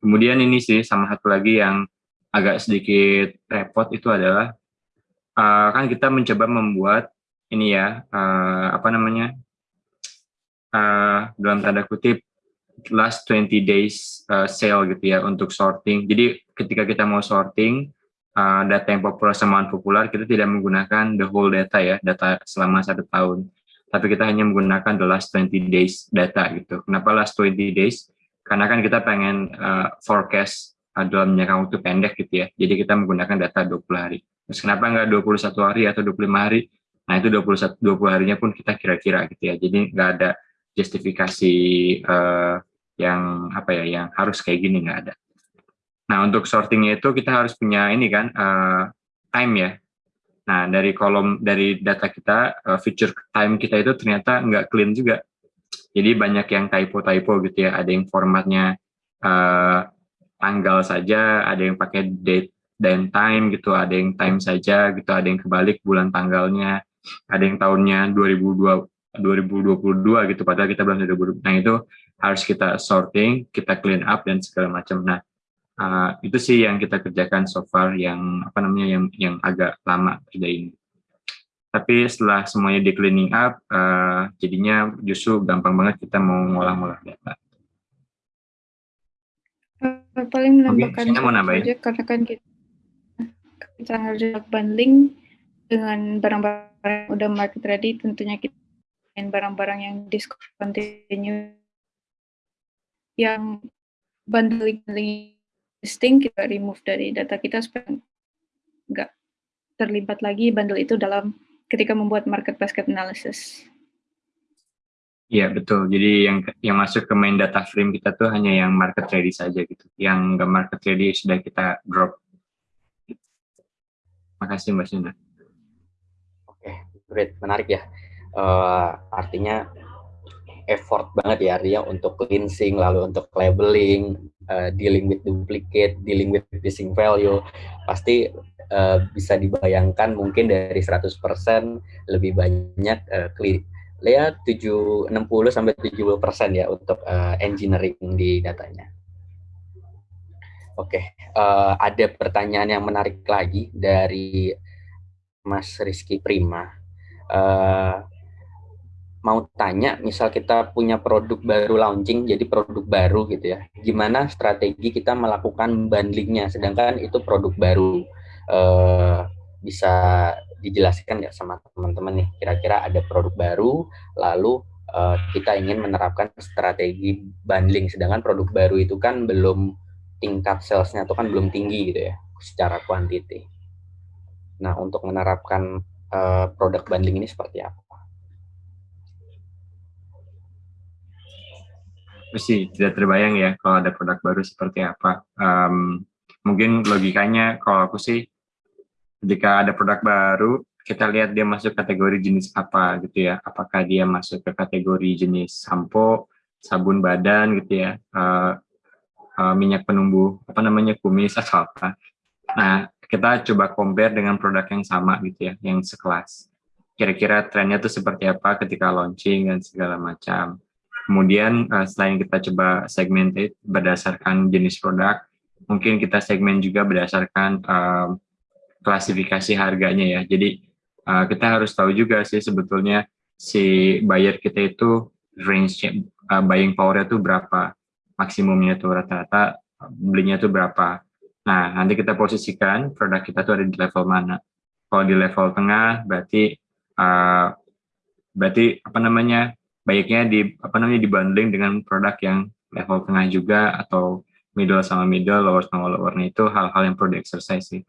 Kemudian ini sih sama satu lagi yang agak sedikit repot itu adalah uh, kan kita mencoba membuat ini ya uh, apa namanya uh, dalam tanda kutip last 20 days uh, sale gitu ya untuk sorting. Jadi ketika kita mau sorting uh, data yang populer sama populer kita tidak menggunakan the whole data ya data selama satu tahun. Tapi kita hanya menggunakan the last 20 days data gitu. Kenapa last 20 days? Karena kan kita pengen uh, forecast uh, dalam jangka waktu pendek gitu ya. Jadi kita menggunakan data 20 hari. Terus kenapa nggak 21 hari atau 25 hari? Nah, itu 21 20 harinya pun kita kira-kira gitu ya. Jadi nggak ada justifikasi uh, yang apa ya yang harus kayak gini nggak ada. Nah, untuk sortingnya itu kita harus punya ini kan uh, time ya. Nah, dari kolom dari data kita uh, feature time kita itu ternyata nggak clean juga. Jadi banyak yang typo-typo gitu ya. Ada yang formatnya uh, tanggal saja, ada yang pakai date dan time gitu, ada yang time saja gitu, ada yang kebalik bulan tanggalnya, ada yang tahunnya 2002 2022 gitu padahal kita belum 2020. Nah, itu harus kita sorting, kita clean up dan segala macam. Nah, uh, itu sih yang kita kerjakan so far yang apa namanya yang yang agak lama kerja ini. Tapi setelah semuanya di cleaning up, uh, jadinya justru gampang banget kita mau ngolah-ngolah data. Paling menambahkan okay, aja karena kan kita kita harus bundling dengan barang-barang udah market ready tentunya kita barang-barang yang discontinue yang bundling listing kita remove dari data kita supaya nggak terlibat lagi bundle itu dalam ketika membuat market basket analysis. Iya betul. Jadi yang yang masuk ke main data frame kita tuh hanya yang market ready saja gitu. Yang nggak market ready sudah kita drop Makasih Mbak Sina. Oke, okay, great, menarik ya. Uh, artinya effort banget ya Arya untuk cleansing, lalu untuk labeling, uh, dealing with duplicate, dealing with missing value, pasti uh, bisa dibayangkan mungkin dari 100% lebih banyak uh, ya 7 60 sampai 70% ya untuk uh, engineering di datanya. Oke, okay. uh, ada pertanyaan yang menarik lagi dari Mas Rizky Prima. Uh, mau tanya, misal kita punya produk baru launching, jadi produk baru gitu ya, gimana strategi kita melakukan bundlingnya, sedangkan itu produk baru, uh, bisa dijelaskan nggak sama teman-teman nih, kira-kira ada produk baru, lalu uh, kita ingin menerapkan strategi bundling, sedangkan produk baru itu kan belum tingkat salesnya itu kan belum tinggi gitu ya, secara kuantiti. Nah, untuk menerapkan uh, produk bundling ini seperti apa? Sih tidak terbayang ya kalau ada produk baru seperti apa. Um, mungkin logikanya kalau aku sih ketika ada produk baru kita lihat dia masuk kategori jenis apa gitu ya. Apakah dia masuk ke kategori jenis sampo, sabun badan gitu ya, uh, uh, minyak penumbuh apa namanya kumis atau apa. Nah kita coba compare dengan produk yang sama gitu ya, yang sekelas. Kira-kira trennya tuh seperti apa ketika launching dan segala macam Kemudian uh, selain kita coba segmented berdasarkan jenis produk, mungkin kita segmen juga berdasarkan uh, klasifikasi harganya ya. Jadi uh, kita harus tahu juga sih sebetulnya si buyer kita itu range uh, buying power itu berapa, maksimumnya tuh rata-rata belinya tuh berapa. Nah, nanti kita posisikan produk kita tuh ada di level mana. Kalau di level tengah berarti uh, berarti apa namanya baiknya di apa namanya dibanding dengan produk yang level tengah juga atau middle sama middle, lower sama lower itu hal-hal yang perlu di exercise sih.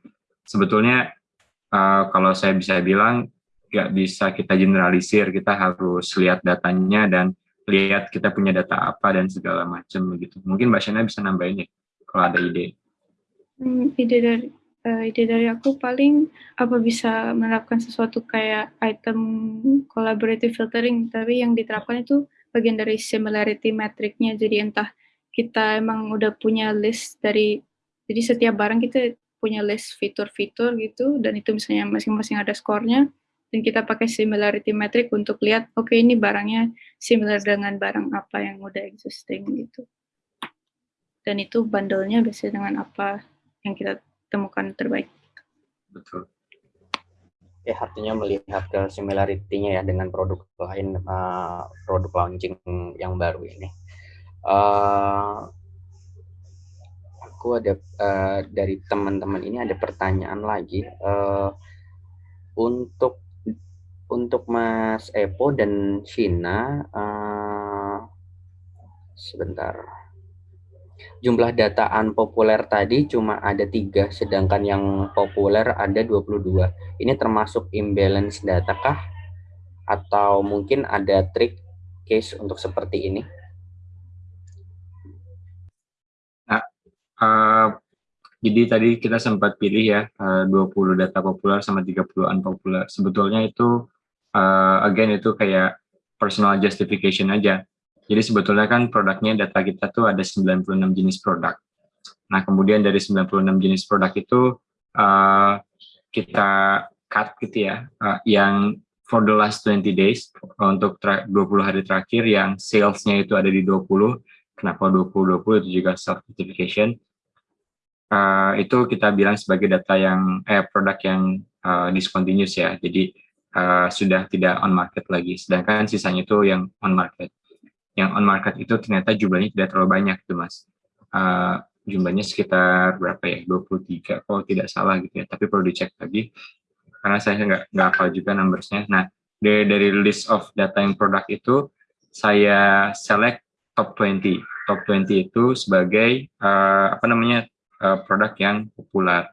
Sebetulnya uh, kalau saya bisa bilang nggak bisa kita generalisir, kita harus lihat datanya dan lihat kita punya data apa dan segala macam begitu. Mungkin Mbak Shana bisa nambahin ya kalau ada ide. Hmm, ide dari uh, ide dari aku paling apa bisa menerapkan sesuatu kayak item collaborative filtering, tapi yang diterapkan itu bagian dari similarity metricnya. Jadi entah kita emang udah punya list dari, jadi setiap barang kita punya list fitur-fitur gitu, dan itu misalnya masing-masing ada skornya, dan kita pakai similarity metric untuk lihat, oke okay, ini barangnya similar dengan barang apa yang udah existing gitu. Dan itu bundle-nya biasanya dengan apa yang kita temukan terbaik. Betul. Ya artinya melihat ke similarity-nya ya dengan produk lain, uh, produk launching yang baru ini. Uh, aku ada uh, dari teman-teman ini ada pertanyaan lagi uh, untuk untuk Mas Epo dan Shina uh, sebentar jumlah data unpopuler tadi cuma ada tiga, sedangkan yang populer ada 22. Ini termasuk imbalance data kah? Atau mungkin ada trik case untuk seperti ini? Nah, uh, jadi tadi kita sempat pilih ya uh, 20 data populer sama 30 unpopular. Sebetulnya itu uh, again itu kayak personal justification aja jadi sebetulnya kan produknya data kita tuh ada 96 jenis produk. Nah, kemudian dari 96 jenis produk itu uh, kita cut gitu ya, uh, yang for the last 20 days, untuk 20 hari terakhir yang salesnya itu ada di 20, kenapa 20-20 itu juga self-certification, uh, itu kita bilang sebagai data yang, eh produk yang uh, discontinuous ya, jadi uh, sudah tidak on market lagi, sedangkan sisanya itu yang on market yang on market itu ternyata jumlahnya tidak terlalu banyak tuh mas. Uh, jumlahnya sekitar berapa ya? 23 kalau tidak salah gitu ya. Tapi perlu dicek lagi karena saya nggak nggak hafal juga numbersnya. Nah dari, dari list of data yang produk itu saya select top 20 top 20 itu sebagai uh, apa namanya uh, produk yang populer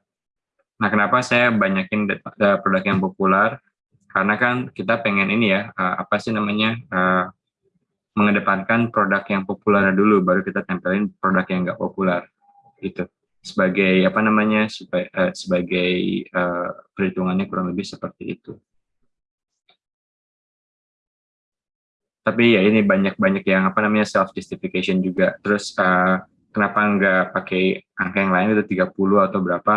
nah kenapa saya banyakin produk yang populer karena kan kita pengen ini ya uh, apa sih namanya uh, mengedepankan produk yang populer dulu, baru kita tempelin produk yang nggak populer, gitu. Sebagai apa namanya, supaya, uh, sebagai uh, perhitungannya kurang lebih seperti itu. tapi ya ini banyak-banyak yang apa namanya self justification juga terus uh, kenapa nggak pakai angka yang lain itu 30 atau berapa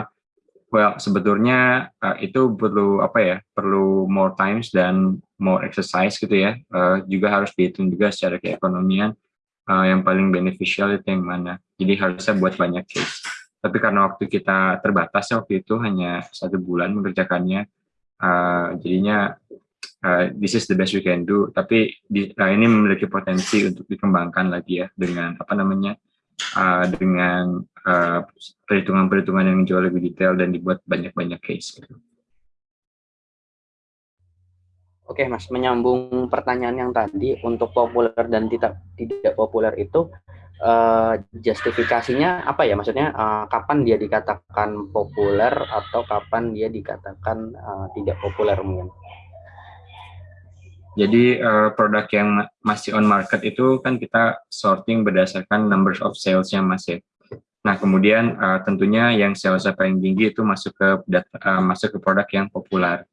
well sebetulnya uh, itu perlu apa ya perlu more times dan more exercise gitu ya uh, juga harus dihitung juga secara keekonomian uh, yang paling beneficial itu yang mana. Jadi harusnya buat banyak case. Tapi karena waktu kita terbatas ya waktu itu hanya satu bulan mengerjakannya uh, jadinya uh, this is the best we can do. Tapi di, uh, ini memiliki potensi untuk dikembangkan lagi ya dengan apa namanya uh, dengan perhitungan-perhitungan uh, yang jauh lebih detail dan dibuat banyak-banyak case gitu. Oke, Mas, menyambung pertanyaan yang tadi untuk populer dan tidak tidak populer itu uh, justifikasinya apa ya? Maksudnya uh, kapan dia dikatakan populer atau kapan dia dikatakan uh, tidak populer mungkin? Jadi uh, produk yang masih on market itu kan kita sorting berdasarkan numbers of sales yang masih. Nah, kemudian uh, tentunya yang sales paling tinggi itu masuk ke uh, masuk ke produk yang populer.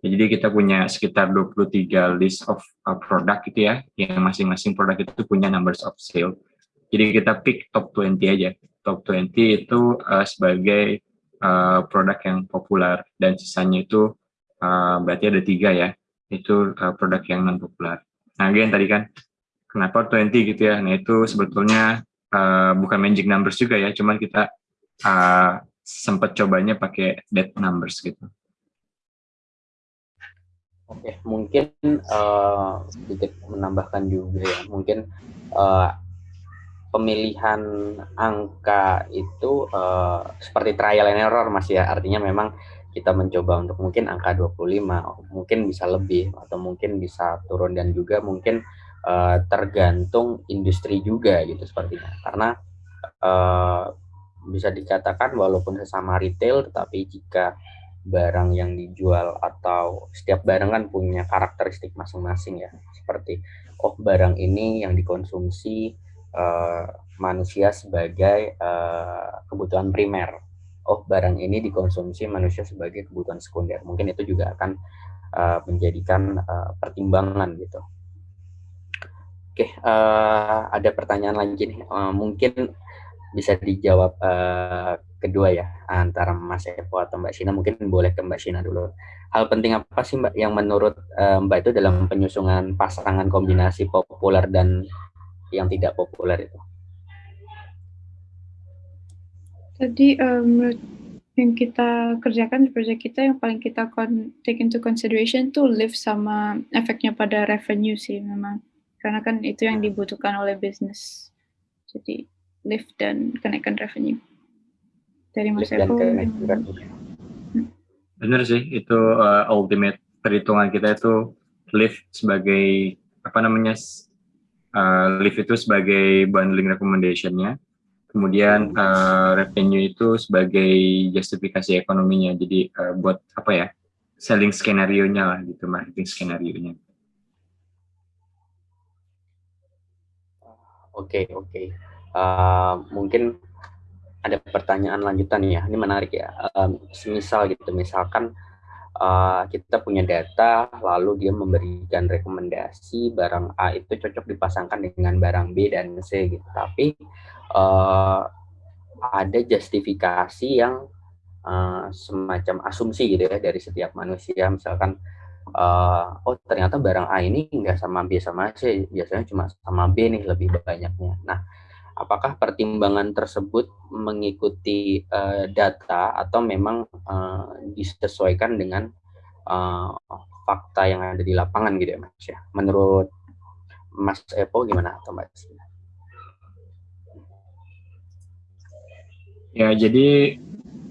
Ya, jadi kita punya sekitar 23 list of uh, produk gitu ya, yang masing-masing produk itu punya numbers of sale. Jadi kita pick top 20 aja. Top 20 itu uh, sebagai uh, produk yang populer dan sisanya itu uh, berarti ada tiga ya, itu uh, produk yang non populer. Nah, again tadi kan kenapa 20 gitu ya? Nah itu sebetulnya uh, bukan magic numbers juga ya, cuman kita uh, sempat cobanya pakai dead numbers gitu. Oke, mungkin uh, sedikit menambahkan juga ya, mungkin uh, pemilihan angka itu uh, seperti trial and error mas ya, artinya memang kita mencoba untuk mungkin angka 25, mungkin bisa lebih atau mungkin bisa turun dan juga mungkin uh, tergantung industri juga gitu sepertinya, karena uh, bisa dikatakan walaupun sesama retail, tetapi jika barang yang dijual atau setiap barang kan punya karakteristik masing-masing ya. Seperti oh barang ini yang dikonsumsi uh, manusia sebagai uh, kebutuhan primer. Oh barang ini dikonsumsi manusia sebagai kebutuhan sekunder. Mungkin itu juga akan uh, menjadikan uh, pertimbangan gitu. Oke uh, ada pertanyaan lagi nih. Uh, mungkin bisa dijawab uh, kedua ya antara Mas Evo atau Mbak Sina mungkin boleh ke Mbak Sina dulu. Hal penting apa sih Mbak yang menurut uh, Mbak itu dalam penyusunan pasangan kombinasi populer dan yang tidak populer itu? Tadi um, yang kita kerjakan di proyek kita yang paling kita take into consideration tuh lift sama efeknya pada revenue sih memang karena kan itu yang dibutuhkan oleh bisnis. Jadi lift dan kenaikan revenue dari Mas Eko. Benar sih, itu uh, ultimate perhitungan kita itu lift sebagai apa namanya uh, lift itu sebagai bundling recommendationnya, kemudian uh, revenue itu sebagai justifikasi ekonominya. Jadi uh, buat apa ya selling skenario nya lah gitu, marketing skenario nya. Oke okay, oke. Okay. Uh, mungkin ada pertanyaan lanjutan ya, ini menarik ya. Um, semisal gitu, misalkan uh, kita punya data, lalu dia memberikan rekomendasi barang A itu cocok dipasangkan dengan barang B dan C gitu. Tapi uh, ada justifikasi yang uh, semacam asumsi gitu ya dari setiap manusia. Misalkan, uh, oh ternyata barang A ini enggak sama B sama C, biasanya cuma sama B nih lebih banyaknya. Nah apakah pertimbangan tersebut mengikuti uh, data atau memang uh, disesuaikan dengan uh, fakta yang ada di lapangan gitu ya Mas ya. Menurut Mas Epo gimana atau Mbak Ya, jadi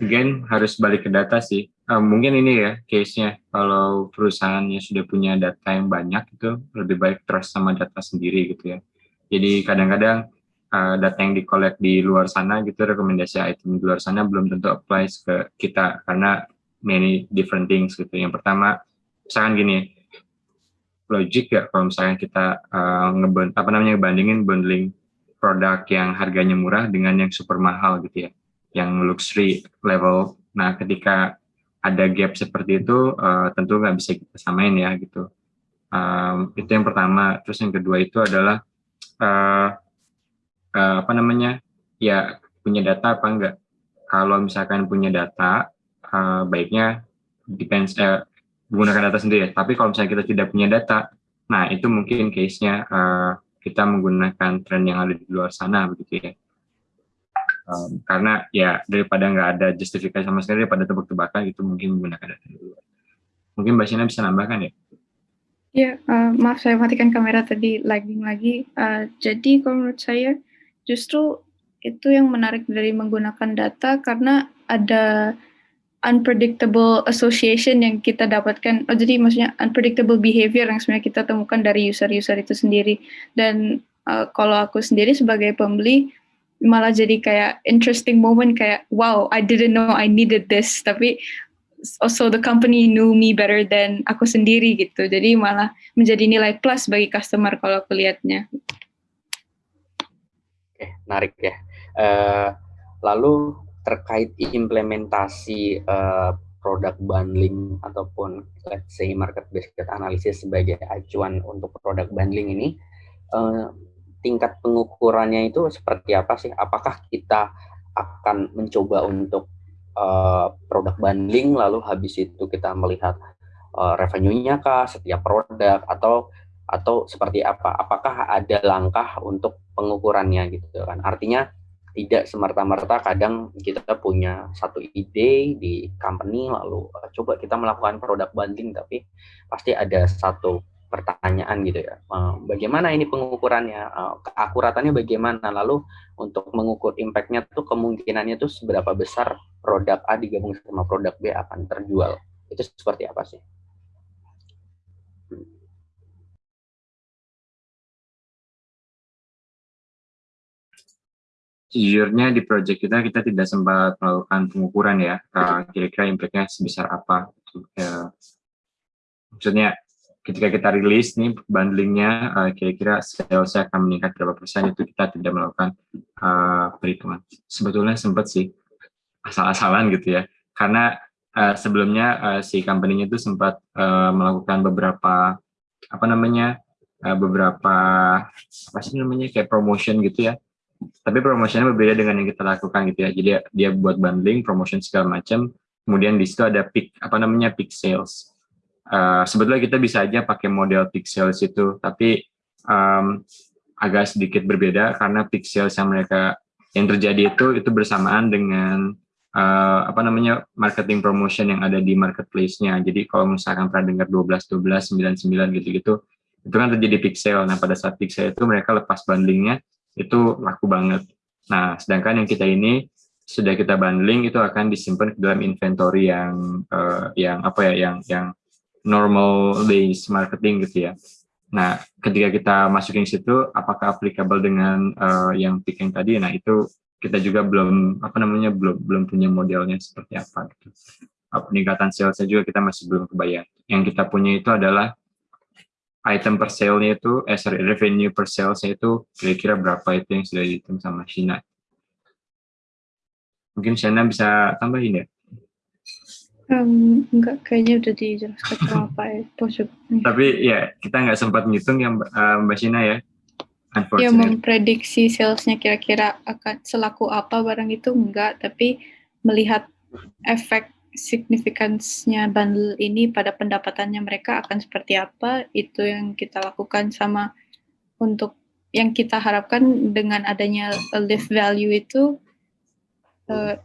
again harus balik ke data sih. Uh, mungkin ini ya case-nya kalau perusahaannya sudah punya data yang banyak itu lebih baik trust sama data sendiri gitu ya. Jadi kadang-kadang uh, data yang dikolek di luar sana gitu rekomendasi item di luar sana belum tentu applies ke kita karena many different things gitu. Yang pertama misalkan gini logik ya kalau misalnya kita uh, apa namanya bandingin bundling produk yang harganya murah dengan yang super mahal gitu ya yang luxury level nah ketika ada gap seperti itu uh, tentu nggak bisa kita samain ya gitu Um, itu yang pertama. Terus yang kedua itu adalah uh, uh, apa namanya? Ya punya data apa enggak? Kalau misalkan punya data, uh, baiknya depends uh, menggunakan data sendiri. Tapi kalau misalnya kita tidak punya data, nah itu mungkin case-nya uh, kita menggunakan tren yang ada di luar sana begitu ya. Um, karena ya daripada nggak ada justifikasi sama sekali daripada tebak-tebakan itu mungkin menggunakan data di luar. Mungkin Mbak Sina bisa nambahkan ya? Ya, uh, maaf saya matikan kamera tadi lagging lagi. Uh, jadi kalau menurut saya justru itu yang menarik dari menggunakan data karena ada unpredictable association yang kita dapatkan. Oh, jadi maksudnya unpredictable behavior yang sebenarnya kita temukan dari user-user itu sendiri. Dan uh, kalau aku sendiri sebagai pembeli malah jadi kayak interesting moment kayak wow I didn't know I needed this tapi also the company knew me better than aku sendiri gitu. Jadi malah menjadi nilai plus bagi customer kalau aku lihatnya. Oke, menarik ya. Uh, lalu terkait implementasi uh, produk bundling ataupun let's say market based analysis sebagai acuan untuk produk bundling ini uh, tingkat pengukurannya itu seperti apa sih? Apakah kita akan mencoba untuk uh, produk bundling lalu habis itu kita melihat uh, revenue-nya kah setiap produk atau atau seperti apa? Apakah ada langkah untuk pengukurannya gitu kan? Artinya tidak semerta-merta kadang kita punya satu ide di company lalu uh, coba kita melakukan produk banding tapi pasti ada satu pertanyaan gitu ya. Uh, bagaimana ini pengukurannya? Uh, keakuratannya bagaimana? Lalu untuk mengukur impactnya tuh kemungkinannya tuh seberapa besar produk A digabung sama produk B akan terjual? Itu seperti apa sih Sejujurnya di project kita kita tidak sempat melakukan pengukuran ya, kira-kira impactnya sebesar apa. Ya, maksudnya ketika kita rilis nih bundlingnya, kira-kira salesnya akan meningkat berapa persen itu kita tidak melakukan uh, perhitungan. Sebetulnya sempat sih asal-asalan gitu ya, karena uh, sebelumnya uh, si company-nya itu sempat uh, melakukan beberapa apa namanya uh, beberapa apa sih namanya kayak promotion gitu ya tapi promotionnya berbeda dengan yang kita lakukan gitu ya. Jadi dia buat bundling, promotion segala macam. Kemudian di situ ada peak apa namanya peak sales. Uh, sebetulnya kita bisa aja pakai model peak sales itu, tapi um, agak sedikit berbeda karena peak sales yang mereka yang terjadi itu itu bersamaan dengan uh, apa namanya marketing promotion yang ada di marketplace-nya. Jadi kalau misalkan pernah dengar 12 12 99 gitu-gitu, itu kan terjadi sale. Nah, pada saat sale itu mereka lepas bundlingnya itu laku banget. Nah, sedangkan yang kita ini sudah kita bundling itu akan disimpan ke dalam inventory yang uh, yang apa ya yang yang normal days marketing gitu ya. Nah, ketika kita masukin situ, apakah applicable dengan uh, yang picking tadi? Nah, itu kita juga belum apa namanya belum belum punya modelnya seperti apa. Gitu. Peningkatan salesnya juga kita masih belum kebayang. Yang kita punya itu adalah item per sale-nya itu, eh sorry, revenue per sales-nya itu kira-kira berapa itu yang sudah dihitung sama Shina. Mungkin Shina bisa tambahin ya? Um, enggak, kayaknya udah dijelaskan sama Pak Epo Tapi ya, kita nggak sempat ngitung yang uh, Mbak Shina ya? Ya, memprediksi salesnya kira-kira akan selaku apa barang itu enggak, tapi melihat efek signifikansinya bundle ini pada pendapatannya mereka akan seperti apa itu yang kita lakukan sama untuk yang kita harapkan dengan adanya lift value itu uh,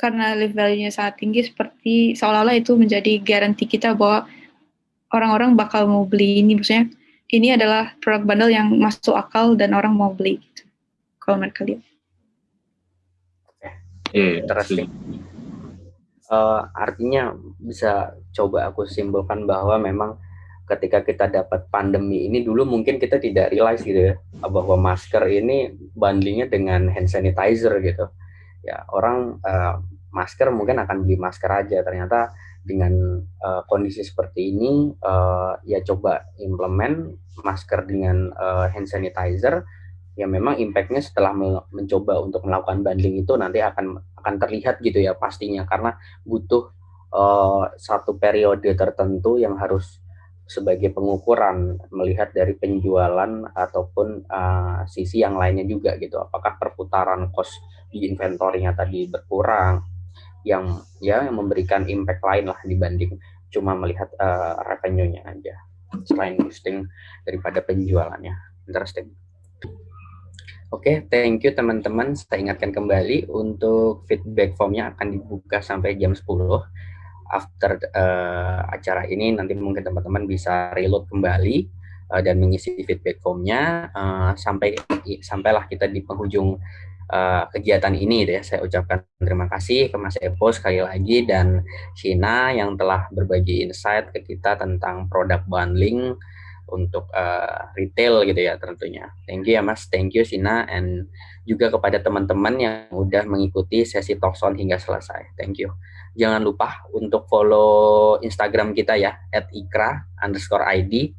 karena lift value-nya sangat tinggi seperti seolah-olah itu menjadi garansi kita bahwa orang-orang bakal mau beli ini. Maksudnya ini adalah produk bundle yang masuk akal dan orang mau beli gitu. Kalau mereka lihat. Iya, interesting uh, artinya bisa coba aku simpulkan bahwa memang ketika kita dapat pandemi ini dulu mungkin kita tidak realize gitu ya bahwa masker ini bundlingnya dengan hand sanitizer gitu. Ya orang uh, masker mungkin akan beli masker aja. Ternyata dengan uh, kondisi seperti ini uh, ya coba implement masker dengan uh, hand sanitizer ya memang impactnya setelah mencoba untuk melakukan bundling itu nanti akan akan terlihat gitu ya pastinya. Karena butuh uh, satu periode tertentu yang harus sebagai pengukuran melihat dari penjualan ataupun uh, sisi yang lainnya juga gitu. Apakah perputaran cost di inventory-nya tadi berkurang yang ya yang memberikan impact lain lah dibanding cuma melihat uh, revenue-nya aja selain boosting daripada penjualannya. Interesting Oke, okay, thank you teman-teman. Saya ingatkan kembali untuk feedback formnya akan dibuka sampai jam 10 after uh, acara ini nanti mungkin teman-teman bisa reload kembali uh, dan mengisi feedback formnya uh, sampai sampailah kita di penghujung uh, kegiatan ini ya saya ucapkan terima kasih ke Mas Epo sekali lagi dan Shina yang telah berbagi insight ke kita tentang produk bundling untuk uh, retail gitu ya tentunya. Thank you ya Mas, thank you Sina and juga kepada teman-teman yang udah mengikuti sesi talkson hingga selesai. Thank you. Jangan lupa untuk follow Instagram kita ya @ikra underscore id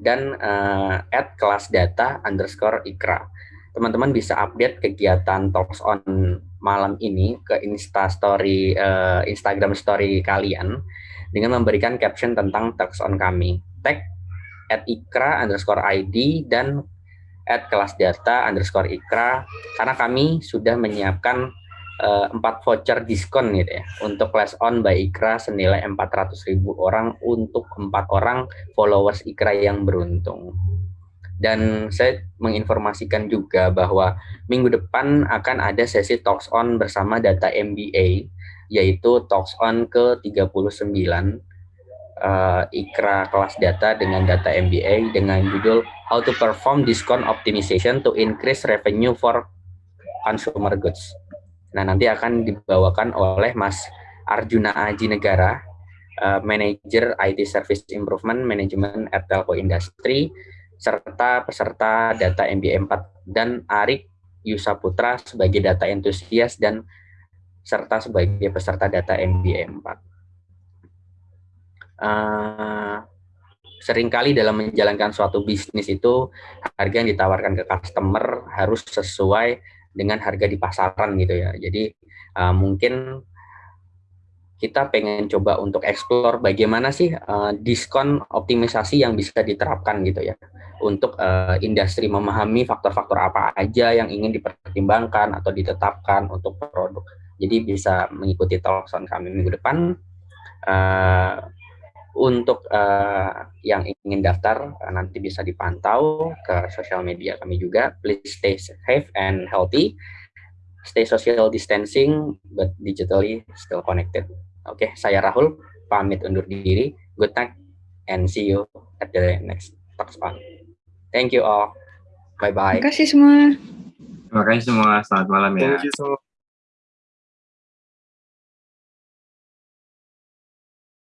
dan uh, @kelasdata underscore ikra. Teman-teman bisa update kegiatan talks on malam ini ke Insta Story uh, Instagram Story kalian dengan memberikan caption tentang talks on kami. Tag at ikra underscore id dan at kelas data underscore ikra karena kami sudah menyiapkan uh, voucher diskon gitu ya untuk class on by Ikra senilai 400 ribu orang untuk empat orang followers Ikra yang beruntung. Dan saya menginformasikan juga bahwa minggu depan akan ada sesi talks on bersama data MBA yaitu talks on ke 39 uh, Ikra kelas data dengan data MBA dengan judul How to Perform Discount Optimization to Increase Revenue for Consumer Goods. Nah, nanti akan dibawakan oleh Mas Arjuna Aji Negara, uh, Manager IT Service Improvement Management at Telco Industry, serta peserta data MBA 4 dan Arik Yusaputra sebagai data entusias dan serta sebagai peserta data MBA 4 uh, sering kali dalam menjalankan suatu bisnis itu harga yang ditawarkan ke customer harus sesuai dengan harga di pasaran gitu ya. Jadi uh, mungkin kita pengen coba untuk explore bagaimana sih uh, diskon optimisasi yang bisa diterapkan gitu ya untuk uh, industri memahami faktor-faktor apa aja yang ingin dipertimbangkan atau ditetapkan untuk produk. Jadi bisa mengikuti talkson kami minggu depan. Uh, untuk uh, yang ingin daftar uh, nanti bisa dipantau ke sosial media kami juga. Please stay safe and healthy. Stay social distancing but digitally still connected. Oke, okay, saya Rahul pamit undur diri. Good night and see you at the next talk on. Thank you all. Bye bye. Terima kasih semua. Terima kasih semua. Selamat malam ya. Thank you so much.